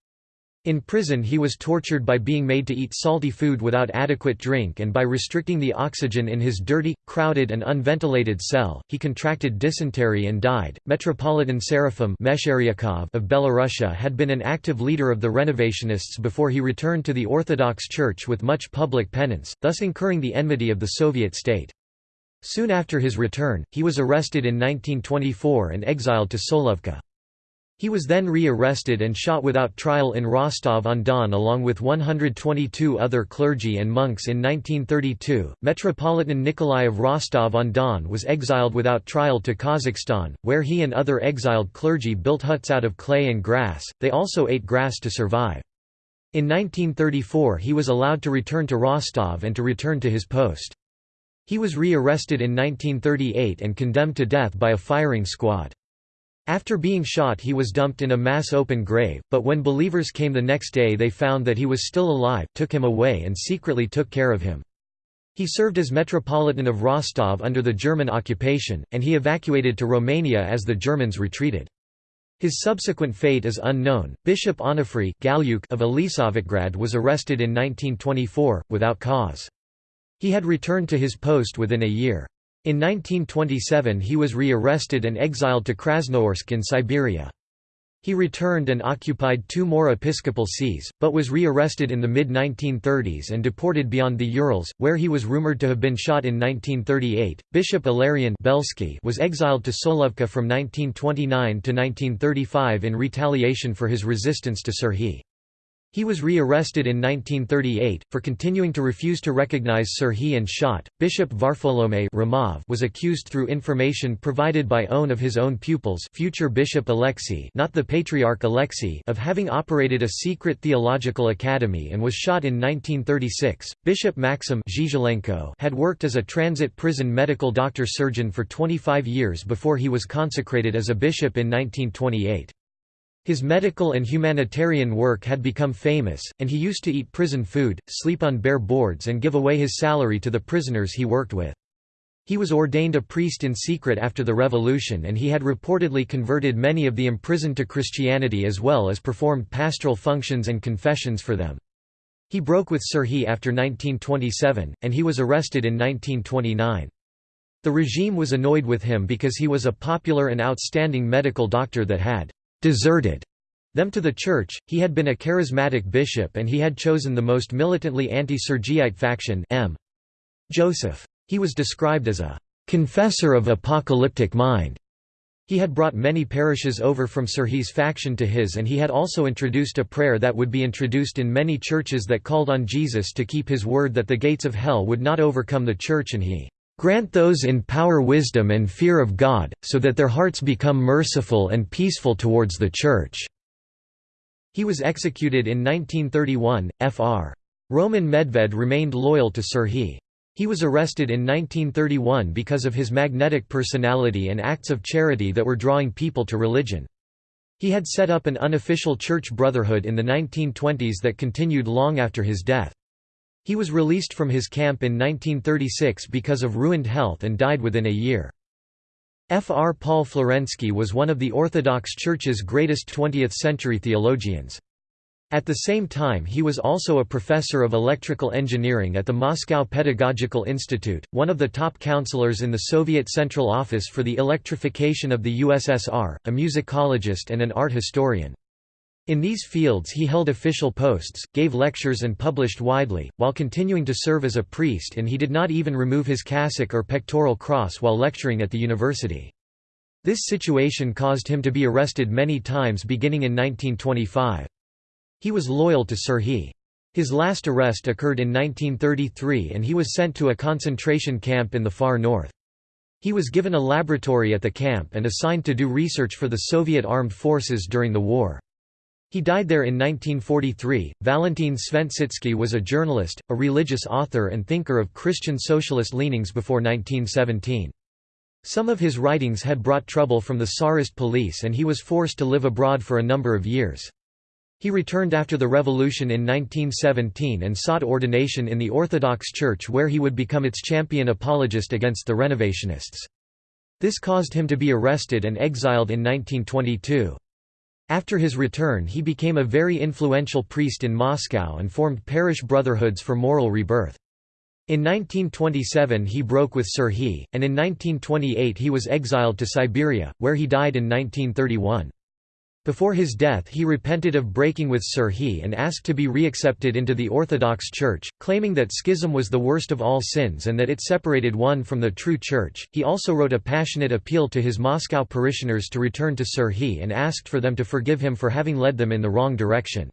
In prison he was tortured by being made to eat salty food without adequate drink and by restricting the oxygen in his dirty, crowded and unventilated cell. He contracted dysentery and died. Metropolitan Seraphim of Belarusia had been an active leader of the Renovationists before he returned to the Orthodox Church with much public penance, thus incurring the enmity of the Soviet state. Soon after his return, he was arrested in 1924 and exiled to Solovki. He was then re-arrested and shot without trial in Rostov-on-Don along with 122 other clergy and monks in 1932. Metropolitan Nikolai of Rostov-on-Don was exiled without trial to Kazakhstan, where he and other exiled clergy built huts out of clay and grass. They also ate grass to survive. In 1934 he was allowed to return to Rostov and to return to his post. He was re-arrested in 1938 and condemned to death by a firing squad. After being shot he was dumped in a mass open grave, but when believers came the next day they found that he was still alive, took him away and secretly took care of him. He served as Metropolitan of Rostov under the German occupation, and he evacuated to Romania as the Germans retreated. His subsequent fate is unknown. Bishop Onufry of Elisavetgrad was arrested in 1924, without cause. He had returned to his post within a year. In 1927 he was re-arrested and exiled to Krasnoyarsk in Siberia. He returned and occupied two more episcopal sees, but was re-arrested in the mid-1930s and deported beyond the Urals, where he was rumored to have been shot in 1938. Bishop Ilarion Belsky was exiled to Solovki from 1929 to 1935 in retaliation for his resistance to Serhiy. He was re-arrested in 1938, for continuing to refuse to recognize Serhiy and shot. Bishop Varfolomei Ramov was accused through information provided by own of his own pupils future Bishop Alexei not the Patriarch Alexei of having operated a secret theological academy and was shot in 1936. Bishop Maxim had worked as a transit prison medical doctor-surgeon for 25 years before he was consecrated as a bishop in 1928. His medical and humanitarian work had become famous, and he used to eat prison food, sleep on bare boards and give away his salary to the prisoners he worked with. He was ordained a priest in secret after the revolution and he had reportedly converted many of the imprisoned to Christianity as well as performed pastoral functions and confessions for them. He broke with Serhiy after 1927, and he was arrested in 1929. The regime was annoyed with him because he was a popular and outstanding medical doctor that had deserted them to the church. He had been a charismatic bishop and he had chosen the most militantly anti-Sergiyite faction M. Joseph. He was described as a confessor of apocalyptic mind. He had brought many parishes over from Serhiy's faction to his and he had also introduced a prayer that would be introduced in many churches that called on Jesus to keep his word that the gates of hell would not overcome the church and he Grant those in power wisdom and fear of God, so that their hearts become merciful and peaceful towards the Church." He was executed in 1931. Fr. Roman Medved remained loyal to Serhiy. He was arrested in 1931 because of his magnetic personality and acts of charity that were drawing people to religion. He had set up an unofficial church brotherhood in the 1920s that continued long after his death. He was released from his camp in 1936 because of ruined health and died within a year. F. R. Paul Florensky was one of the Orthodox Church's greatest 20th-century theologians. At the same time he was also a professor of electrical engineering at the Moscow Pedagogical Institute, one of the top counselors in the Soviet Central Office for the Electrification of the USSR, a musicologist and an art historian. In these fields he held official posts, gave lectures and published widely, while continuing to serve as a priest and he did not even remove his cassock or pectoral cross while lecturing at the university. This situation caused him to be arrested many times beginning in 1925. He was loyal to Serhiy. His last arrest occurred in 1933 and he was sent to a concentration camp in the far north. He was given a laboratory at the camp and assigned to do research for the Soviet armed forces during the war. He died there in 1943. Valentin Sventsitsky was a journalist, a religious author, and thinker of Christian socialist leanings before 1917. Some of his writings had brought trouble from the Tsarist police and he was forced to live abroad for a number of years. He returned after the revolution in 1917 and sought ordination in the Orthodox Church where he would become its champion apologist against the Renovationists. This caused him to be arrested and exiled in 1922. After his return he became a very influential priest in Moscow and formed parish brotherhoods for moral rebirth. In 1927 he broke with Serhiy, and in 1928 he was exiled to Siberia, where he died in 1931. Before his death he repented of breaking with Serhiy and asked to be reaccepted into the Orthodox Church, claiming that schism was the worst of all sins and that it separated one from the true Church. He also wrote a passionate appeal to his Moscow parishioners to return to Serhiy and asked for them to forgive him for having led them in the wrong direction.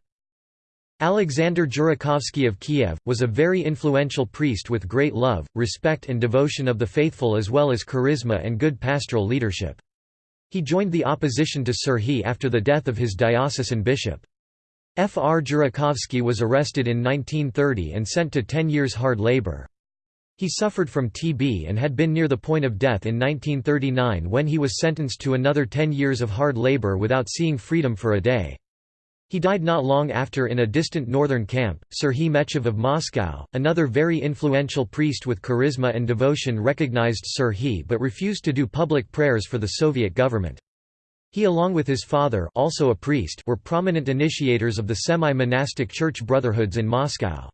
Alexander Jurakovsky of Kiev, was a very influential priest with great love, respect and devotion of the faithful as well as charisma and good pastoral leadership. He joined the opposition to Serhiy after the death of his diocesan bishop. F. R. Jurakovsky was arrested in 1930 and sent to 10 years hard labor. He suffered from TB and had been near the point of death in 1939 when he was sentenced to another 10 years of hard labor without seeing freedom for a day. He died not long after in a distant northern camp. Serhiy Mechev of Moscow, another very influential priest with charisma and devotion recognized Serhiy but refused to do public prayers for the Soviet government. He along with his father also a priest were prominent initiators of the semi-monastic church brotherhoods in Moscow.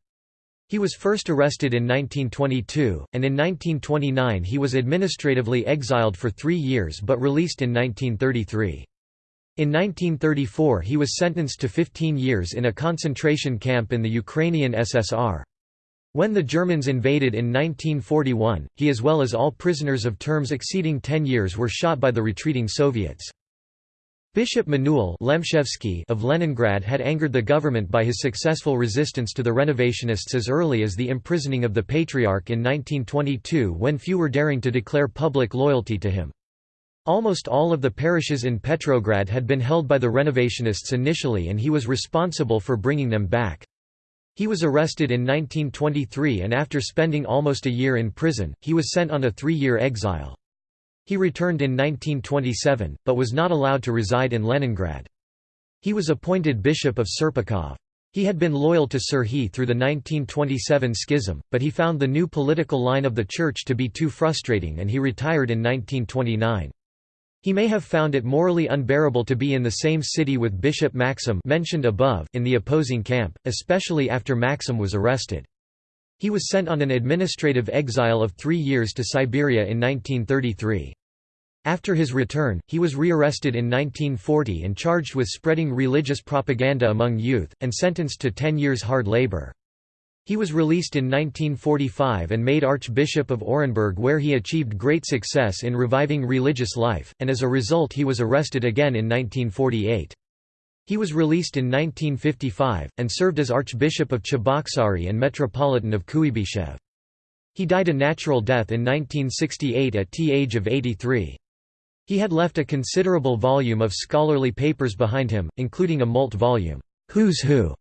He was first arrested in 1922, and in 1929 he was administratively exiled for three years but released in 1933. In 1934 he was sentenced to 15 years in a concentration camp in the Ukrainian SSR. When the Germans invaded in 1941, he as well as all prisoners of terms exceeding 10 years were shot by the retreating Soviets. Bishop Manuel of Leningrad had angered the government by his successful resistance to the renovationists as early as the imprisoning of the Patriarch in 1922 when few were daring to declare public loyalty to him. Almost all of the parishes in Petrograd had been held by the renovationists initially and he was responsible for bringing them back. He was arrested in 1923 and after spending almost a year in prison, he was sent on a three-year exile. He returned in 1927, but was not allowed to reside in Leningrad. He was appointed Bishop of Serpukhov. He had been loyal to Serhiy through the 1927 schism, but he found the new political line of the Church to be too frustrating and he retired in 1929. He may have found it morally unbearable to be in the same city with Bishop Maxim mentioned above in the opposing camp, especially after Maxim was arrested. He was sent on an administrative exile of three years to Siberia in 1933. After his return, he was rearrested in 1940 and charged with spreading religious propaganda among youth, and sentenced to 10 years hard labor. He was released in 1945 and made Archbishop of Orenburg where he achieved great success in reviving religious life, and as a result he was arrested again in 1948. He was released in 1955, and served as Archbishop of Cheboksary and Metropolitan of Kuibyshev. He died a natural death in 1968 at the age of 83. He had left a considerable volume of scholarly papers behind him, including a Molt volume, Who's Who,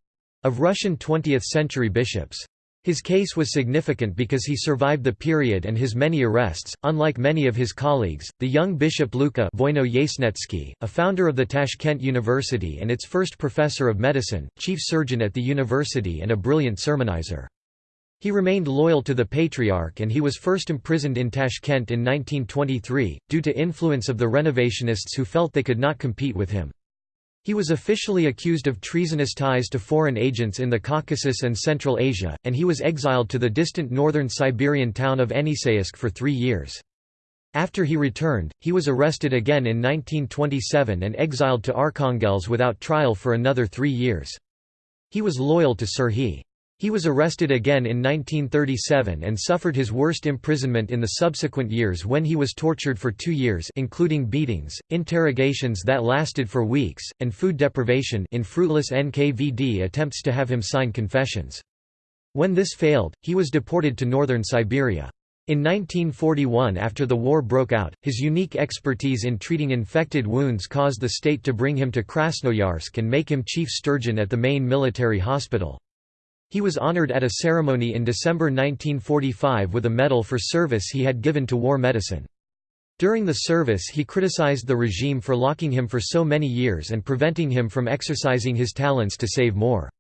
of Russian 20th-century bishops. His case was significant because he survived the period and his many arrests. Unlike many of his colleagues, the young Bishop Luka a founder of the Tashkent University and its first professor of medicine, chief surgeon at the university and a brilliant sermonizer. He remained loyal to the Patriarch and he was first imprisoned in Tashkent in 1923, due to influence of the renovationists who felt they could not compete with him. He was officially accused of treasonous ties to foreign agents in the Caucasus and Central Asia, and he was exiled to the distant northern Siberian town of Yeniseisk for three years. After he returned, he was arrested again in 1927 and exiled to Arkhangelsk without trial for another three years. He was loyal to Serhiy. He was arrested again in 1937 and suffered his worst imprisonment in the subsequent years when he was tortured for two years including beatings, interrogations that lasted for weeks, and food deprivation in fruitless NKVD attempts to have him sign confessions. When this failed, he was deported to northern Siberia. In 1941 after the war broke out, his unique expertise in treating infected wounds caused the state to bring him to Krasnoyarsk and make him chief surgeon at the main military hospital. He was honored at a ceremony in December 1945 with a medal for service he had given to war medicine. During the service he criticized the regime for locking him for so many years and preventing him from exercising his talents to save more.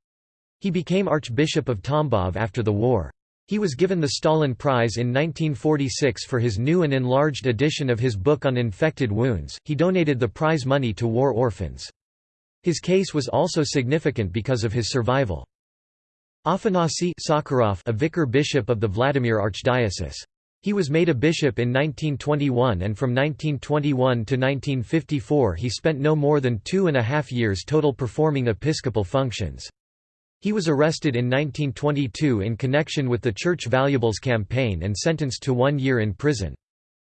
He became Archbishop of Tambov after the war. He was given the Stalin Prize in 1946 for his new and enlarged edition of his book on infected wounds. He donated the prize money to war orphans. His case was also significant because of his survival. Afanasy Sakharov a vicar bishop of the Vladimir Archdiocese. He was made a bishop in 1921 and from 1921 to 1954 he spent no more than two and a half years total performing episcopal functions. He was arrested in 1922 in connection with the Church Valuables campaign and sentenced to one year in prison.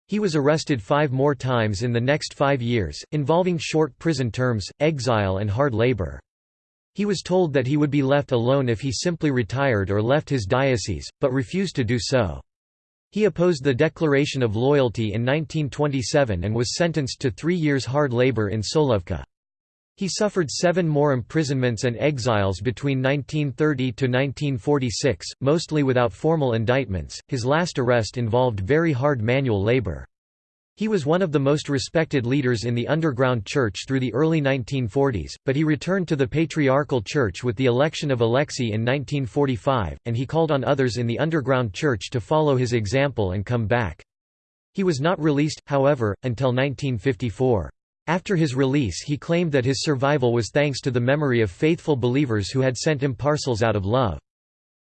He was arrested five more times in the next five years, involving short prison terms, exile and hard labor. He was told that he would be left alone if he simply retired or left his diocese, but refused to do so. He opposed the Declaration of Loyalty in 1927 and was sentenced to three years hard labor in Solovki. He suffered seven more imprisonments and exiles between 1930 to 1946, mostly without formal indictments. His last arrest involved very hard manual labor. He was one of the most respected leaders in the underground church through the early 1940s, but he returned to the Patriarchal Church with the election of Alexei in 1945, and he called on others in the underground church to follow his example and come back. He was not released, however, until 1954. After his release he claimed that his survival was thanks to the memory of faithful believers who had sent him parcels out of love.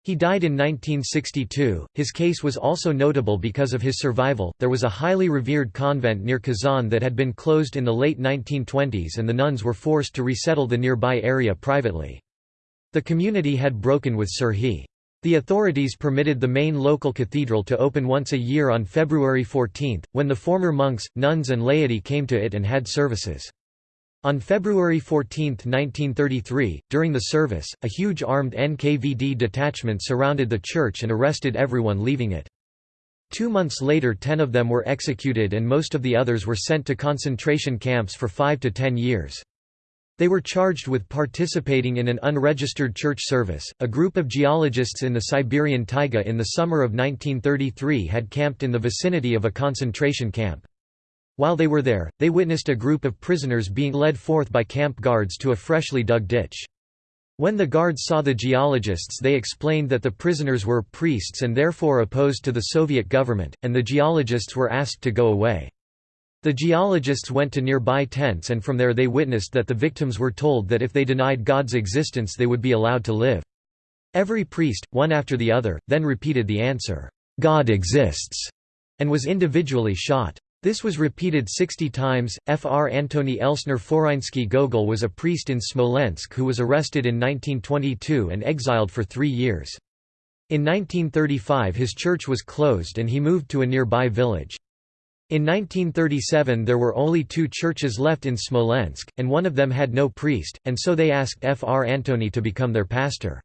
He died in 1962. His case was also notable because of his survival. There was a highly revered convent near Kazan that had been closed in the late 1920s, and the nuns were forced to resettle the nearby area privately. The community had broken with Serhiy. The authorities permitted the main local cathedral to open once a year on February 14, when the former monks, nuns, and laity came to it and had services. On February 14, 1933, during the service, a huge armed NKVD detachment surrounded the church and arrested everyone leaving it. Two months later ten of them were executed and most of the others were sent to concentration camps for five to ten years. They were charged with participating in an unregistered church service. A group of geologists in the Siberian taiga in the summer of 1933 had camped in the vicinity of a concentration camp. While they were there, they witnessed a group of prisoners being led forth by camp guards to a freshly dug ditch. When the guards saw the geologists they explained that the prisoners were priests and therefore opposed to the Soviet government, and the geologists were asked to go away. The geologists went to nearby tents and from there they witnessed that the victims were told that if they denied God's existence they would be allowed to live. Every priest, one after the other, then repeated the answer, "'God exists' and was individually shot. This was repeated 60 times. Fr. Antony Elsner Forinsky Gogol was a priest in Smolensk who was arrested in 1922 and exiled for three years. In 1935 his church was closed and he moved to a nearby village. In 1937 there were only two churches left in Smolensk, and one of them had no priest, and so they asked Fr. Antony to become their pastor.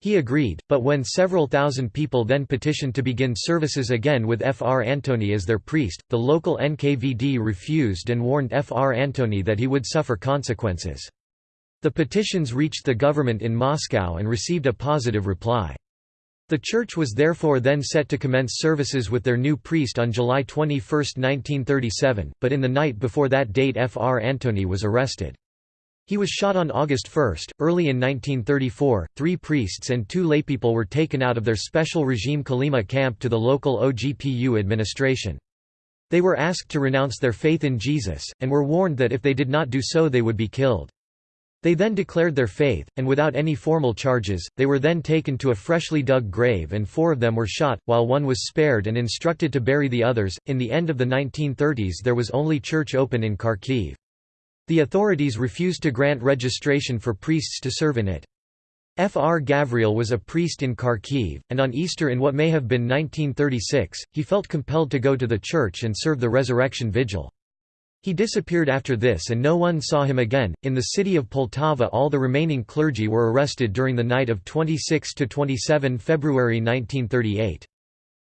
He agreed, but when several thousand people then petitioned to begin services again with Fr. Antony as their priest, the local NKVD refused and warned Fr. Antony that he would suffer consequences. The petitions reached the government in Moscow and received a positive reply. The church was therefore then set to commence services with their new priest on July 21, 1937, but in the night before that date F. R. Antony was arrested. He was shot on August 1. Early in 1934, three priests and two laypeople were taken out of their special regime Kolyma camp to the local OGPU administration. They were asked to renounce their faith in Jesus, and were warned that if they did not do so they would be killed. They then declared their faith, and without any formal charges, they were then taken to a freshly dug grave and four of them were shot, while one was spared and instructed to bury the others. In the end of the 1930s there was only church open in Kharkiv. The authorities refused to grant registration for priests to serve in it. F. R. Gavriel was a priest in Kharkiv, and on Easter in what may have been 1936, he felt compelled to go to the church and serve the resurrection vigil. He disappeared after this and no one saw him again. In the city of Poltava, all the remaining clergy were arrested during the night of 26 to 27 February 1938.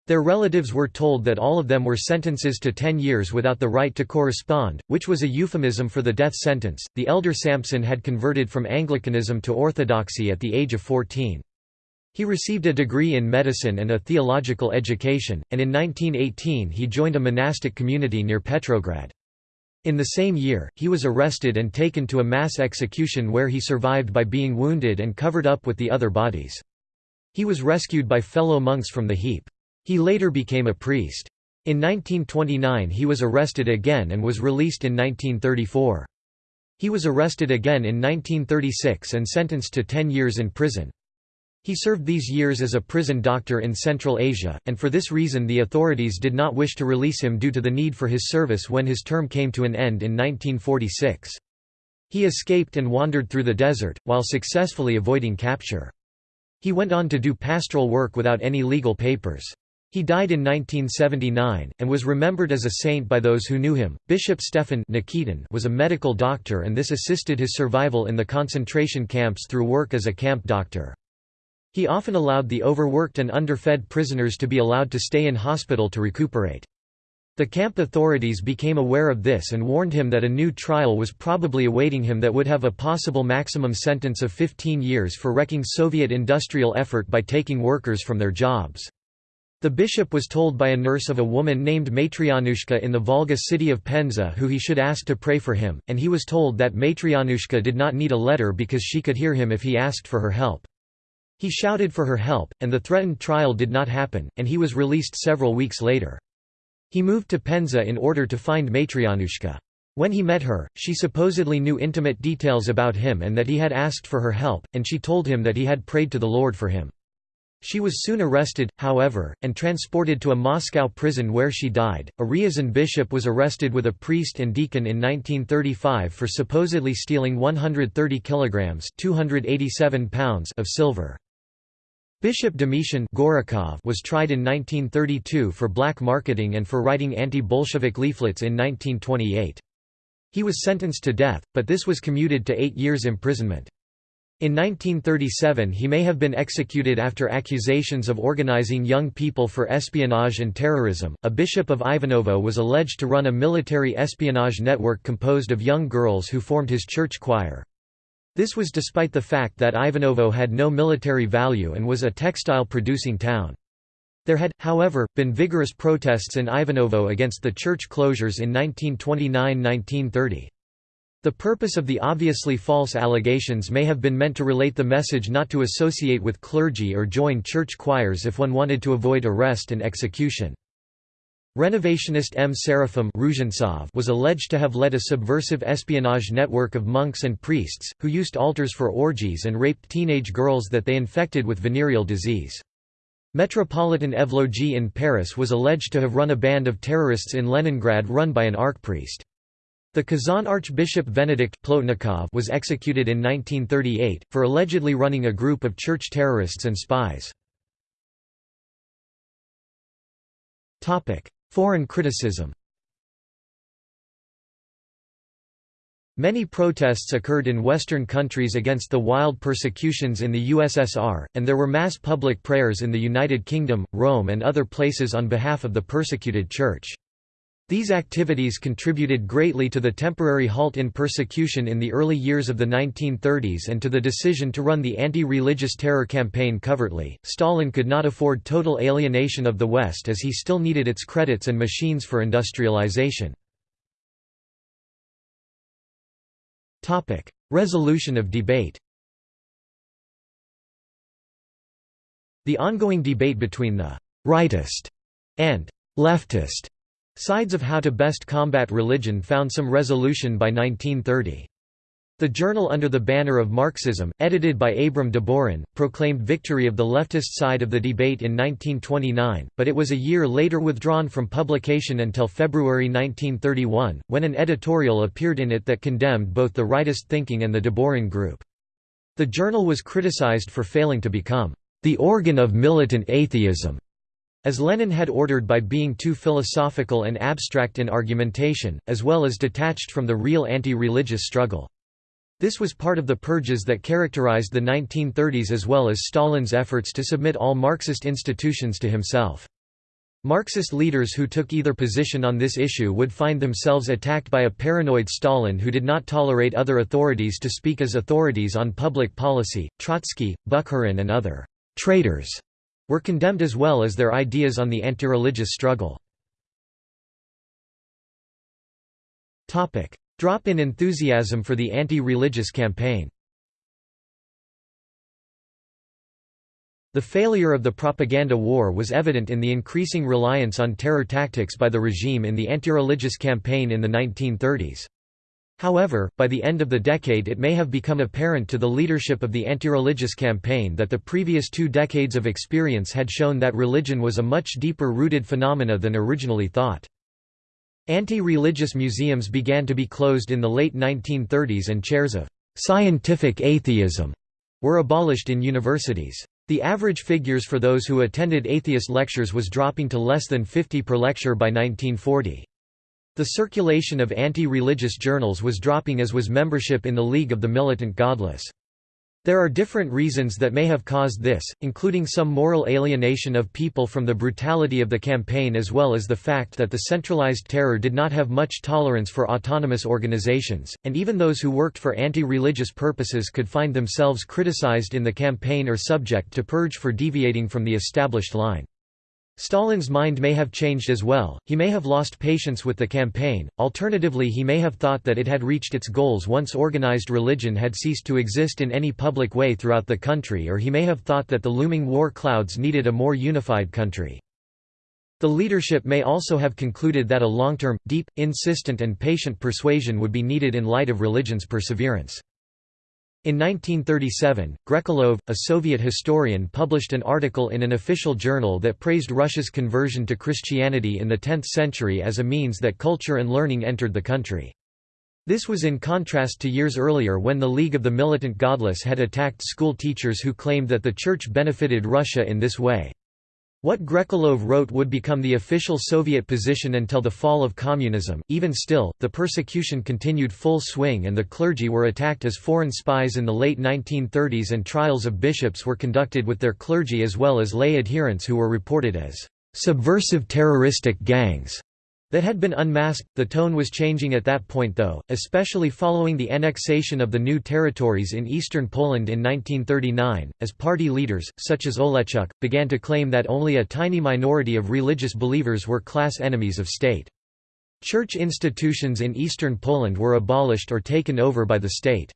Their relatives were told that all of them were sentences to 10 years without the right to correspond, which was a euphemism for the death sentence. The elder Sampson had converted from Anglicanism to Orthodoxy at the age of 14. He received a degree in medicine and a theological education, and in 1918 he joined a monastic community near Petrograd. In the same year, he was arrested and taken to a mass execution where he survived by being wounded and covered up with the other bodies. He was rescued by fellow monks from the heap. He later became a priest. In 1929 he was arrested again and was released in 1934. He was arrested again in 1936 and sentenced to 10 years in prison. He served these years as a prison doctor in Central Asia, and for this reason the authorities did not wish to release him due to the need for his service when his term came to an end in 1946. He escaped and wandered through the desert, while successfully avoiding capture. He went on to do pastoral work without any legal papers. He died in 1979, and was remembered as a saint by those who knew him. Bishop Stefan Nikitin was a medical doctor and this assisted his survival in the concentration camps through work as a camp doctor. He often allowed the overworked and underfed prisoners to be allowed to stay in hospital to recuperate. The camp authorities became aware of this and warned him that a new trial was probably awaiting him that would have a possible maximum sentence of 15 years for wrecking Soviet industrial effort by taking workers from their jobs. The bishop was told by a nurse of a woman named Matryanushka in the Volga city of Penza who he should ask to pray for him, and he was told that Matryanushka did not need a letter because she could hear him if he asked for her help. He shouted for her help, and the threatened trial did not happen, and he was released several weeks later. He moved to Penza in order to find Matryanushka. When he met her, she supposedly knew intimate details about him and that he had asked for her help, and she told him that he had prayed to the Lord for him. She was soon arrested, however, and transported to a Moscow prison where she died. A Ryazan bishop was arrested with a priest and deacon in 1935 for supposedly stealing 130 kilograms (287 pounds) of silver. Bishop Domitian Gorokov was tried in 1932 for black marketing and for writing anti-Bolshevik leaflets in 1928. He was sentenced to death, but this was commuted to eight years imprisonment. In 1937 he may have been executed after accusations of organizing young people for espionage and terrorism. A bishop of Ivanovo was alleged to run a military espionage network composed of young girls who formed his church choir. This was despite the fact that Ivanovo had no military value and was a textile-producing town. There had, however, been vigorous protests in Ivanovo against the church closures in 1929–1930. The purpose of the obviously false allegations may have been meant to relate the message not to associate with clergy or join church choirs if one wanted to avoid arrest and execution. Renovationist M. Seraphim was alleged to have led a subversive espionage network of monks and priests, who used altars for orgies and raped teenage girls that they infected with venereal disease. Metropolitan Evlogi in Paris was alleged to have run a band of terrorists in Leningrad run by an archpriest. The Kazan Archbishop Venedikt Plotnikov was executed in 1938, for allegedly running a group of church terrorists and spies. Foreign criticism Many protests occurred in Western countries against the wild persecutions in the USSR, and there were mass public prayers in the United Kingdom, Rome and other places on behalf of the persecuted Church. These activities contributed greatly to the temporary halt in persecution in the early years of the 1930s and to the decision to run the anti-religious terror campaign covertly. Stalin could not afford total alienation of the West as he still needed its credits and machines for industrialization. Resolution of debate. The ongoing debate between the rightist and leftist Sides of How to Best Combat Religion found some resolution by 1930. The journal under the banner of Marxism, edited by Abram de Deborin, proclaimed victory of the leftist side of the debate in 1929, but it was a year later withdrawn from publication until February 1931, when an editorial appeared in it that condemned both the rightist thinking and the de Deborin group. The journal was criticized for failing to become the organ of militant atheism as Lenin had ordered by being too philosophical and abstract in argumentation, as well as detached from the real anti-religious struggle. This was part of the purges that characterized the 1930s as well as Stalin's efforts to submit all Marxist institutions to himself. Marxist leaders who took either position on this issue would find themselves attacked by a paranoid Stalin who did not tolerate other authorities to speak as authorities on public policy. Trotsky, Bukharin, and other traitors were condemned as well as their ideas on the anti-religious struggle. Drop in enthusiasm for the anti-religious campaign The failure of the propaganda war was evident in the increasing reliance on terror tactics by the regime in the anti-religious campaign in the 1930s. However, by the end of the decade it may have become apparent to the leadership of the anti-religious campaign that the previous two decades of experience had shown that religion was a much deeper rooted phenomena than originally thought. Anti-religious museums began to be closed in the late 1930s and chairs of «scientific atheism» were abolished in universities. The average figures for those who attended atheist lectures was dropping to less than 50 per lecture by 1940. The circulation of anti-religious journals was dropping as was membership in the League of the Militant Godless. There are different reasons that may have caused this, including some moral alienation of people from the brutality of the campaign as well as the fact that the centralized terror did not have much tolerance for autonomous organizations, and even those who worked for anti-religious purposes could find themselves criticized in the campaign or subject to purge for deviating from the established line. Stalin's mind may have changed as well, he may have lost patience with the campaign, alternatively he may have thought that it had reached its goals once organized religion had ceased to exist in any public way throughout the country or he may have thought that the looming war clouds needed a more unified country. The leadership may also have concluded that a long-term, deep, insistent and patient persuasion would be needed in light of religion's perseverance. In 1937, Grekolov, a Soviet historian published an article in an official journal that praised Russia's conversion to Christianity in the 10th century as a means that culture and learning entered the country. This was in contrast to years earlier when the League of the Militant Godless had attacked school teachers who claimed that the Church benefited Russia in this way. What Grekolov wrote would become the official Soviet position until the fall of communism. Even still, the persecution continued full swing and the clergy were attacked as foreign spies in the late 1930s and trials of bishops were conducted with their clergy as well as lay adherents who were reported as subversive terroristic gangs that had been unmasked. The tone was changing at that point though, especially following the annexation of the new territories in eastern Poland in 1939, as party leaders, such as Oleshchuk, began to claim that only a tiny minority of religious believers were class enemies of state. Church institutions in eastern Poland were abolished or taken over by the state.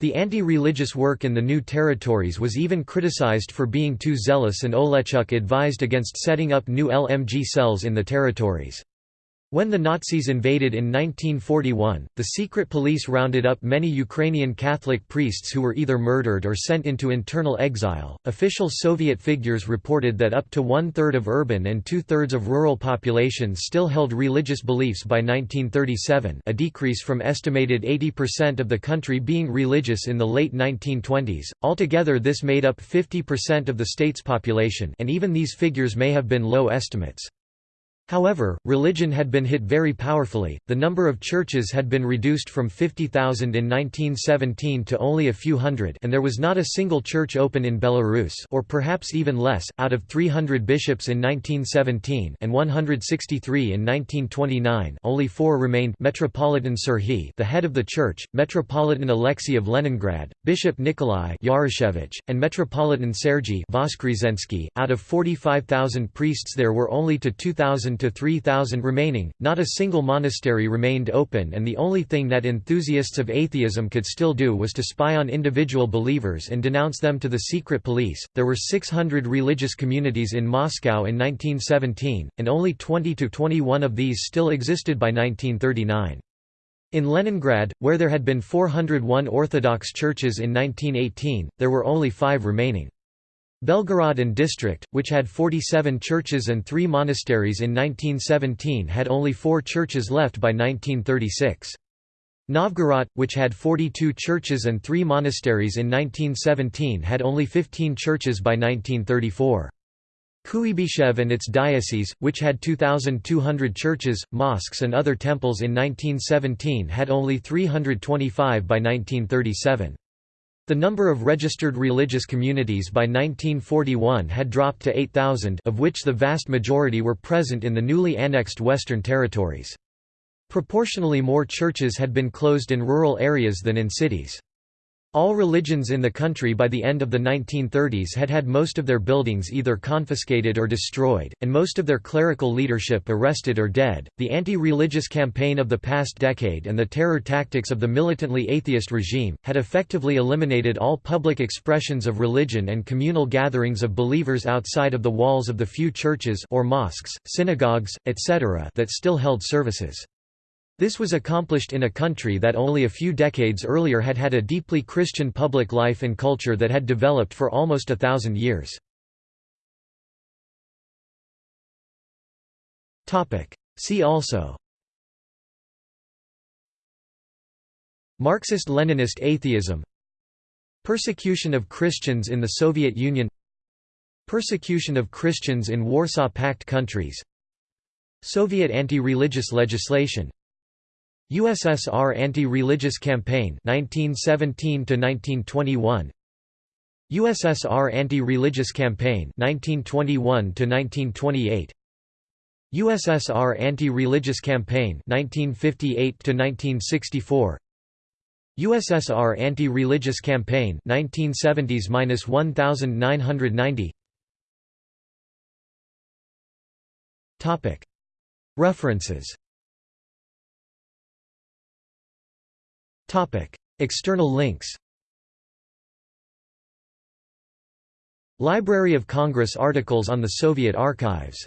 The anti-religious work in the new territories was even criticized for being too zealous and Oleshchuk advised against setting up new LMG cells in the territories. When the Nazis invaded in 1941, the secret police rounded up many Ukrainian Catholic priests who were either murdered or sent into internal exile. Official Soviet figures reported that up to one third of urban and two thirds of rural populations still held religious beliefs by 1937, a decrease from estimated 80% of the country being religious in the late 1920s. Altogether, this made up 50% of the state's population, and even these figures may have been low estimates. However, religion had been hit very powerfully, the number of churches had been reduced from 50,000 in 1917 to only a few hundred and there was not a single church open in Belarus or perhaps even less, out of 300 bishops in 1917 and 163 in 1929 only four remained Metropolitan Serhiy the head of the church, Metropolitan Alexei of Leningrad, Bishop Nikolai Yarushevich, and Metropolitan Sergei Voskresensky. .Out of 45,000 priests there were only to 2,000 to 3,000 remaining, not a single monastery remained open and the only thing that enthusiasts of atheism could still do was to spy on individual believers and denounce them to the secret police. There were 600 religious communities in Moscow in 1917, and only 20 to 21 of these still existed by 1939. In Leningrad, where there had been 401 Orthodox churches in 1918, there were only five remaining. Belgorod and district, which had 47 churches and three monasteries in 1917 had only four churches left by 1936. Novgorod, which had 42 churches and three monasteries in 1917 had only 15 churches by 1934. Kuibyshev and its diocese, which had 2,200 churches, mosques and other temples in 1917 had only 325 by 1937. The number of registered religious communities by 1941 had dropped to 8,000 of which the vast majority were present in the newly annexed Western territories. Proportionally more churches had been closed in rural areas than in cities. All religions in the country by the end of the 1930s had had most of their buildings either confiscated or destroyed, and most of their clerical leadership arrested or dead. The anti religious campaign of the past decade and the terror tactics of the militantly atheist regime had effectively eliminated all public expressions of religion and communal gatherings of believers outside of the walls of the few churches or mosques, synagogues, etc. that still held services. This was accomplished in a country that only a few decades earlier had had a deeply Christian public life and culture that had developed for almost a thousand years. See also. Marxist-Leninist atheism. Persecution of Christians in the Soviet Union. Persecution of Christians in Warsaw Pact countries. Soviet anti-religious legislation USSR anti-religious campaign 1917 to 1921 USSR anti-religious campaign 1921 to 1928 USSR anti-religious campaign 1958 to 1964 USSR anti-religious campaign 1970s-1990 Topic. References External links Library of Congress articles on the Soviet archives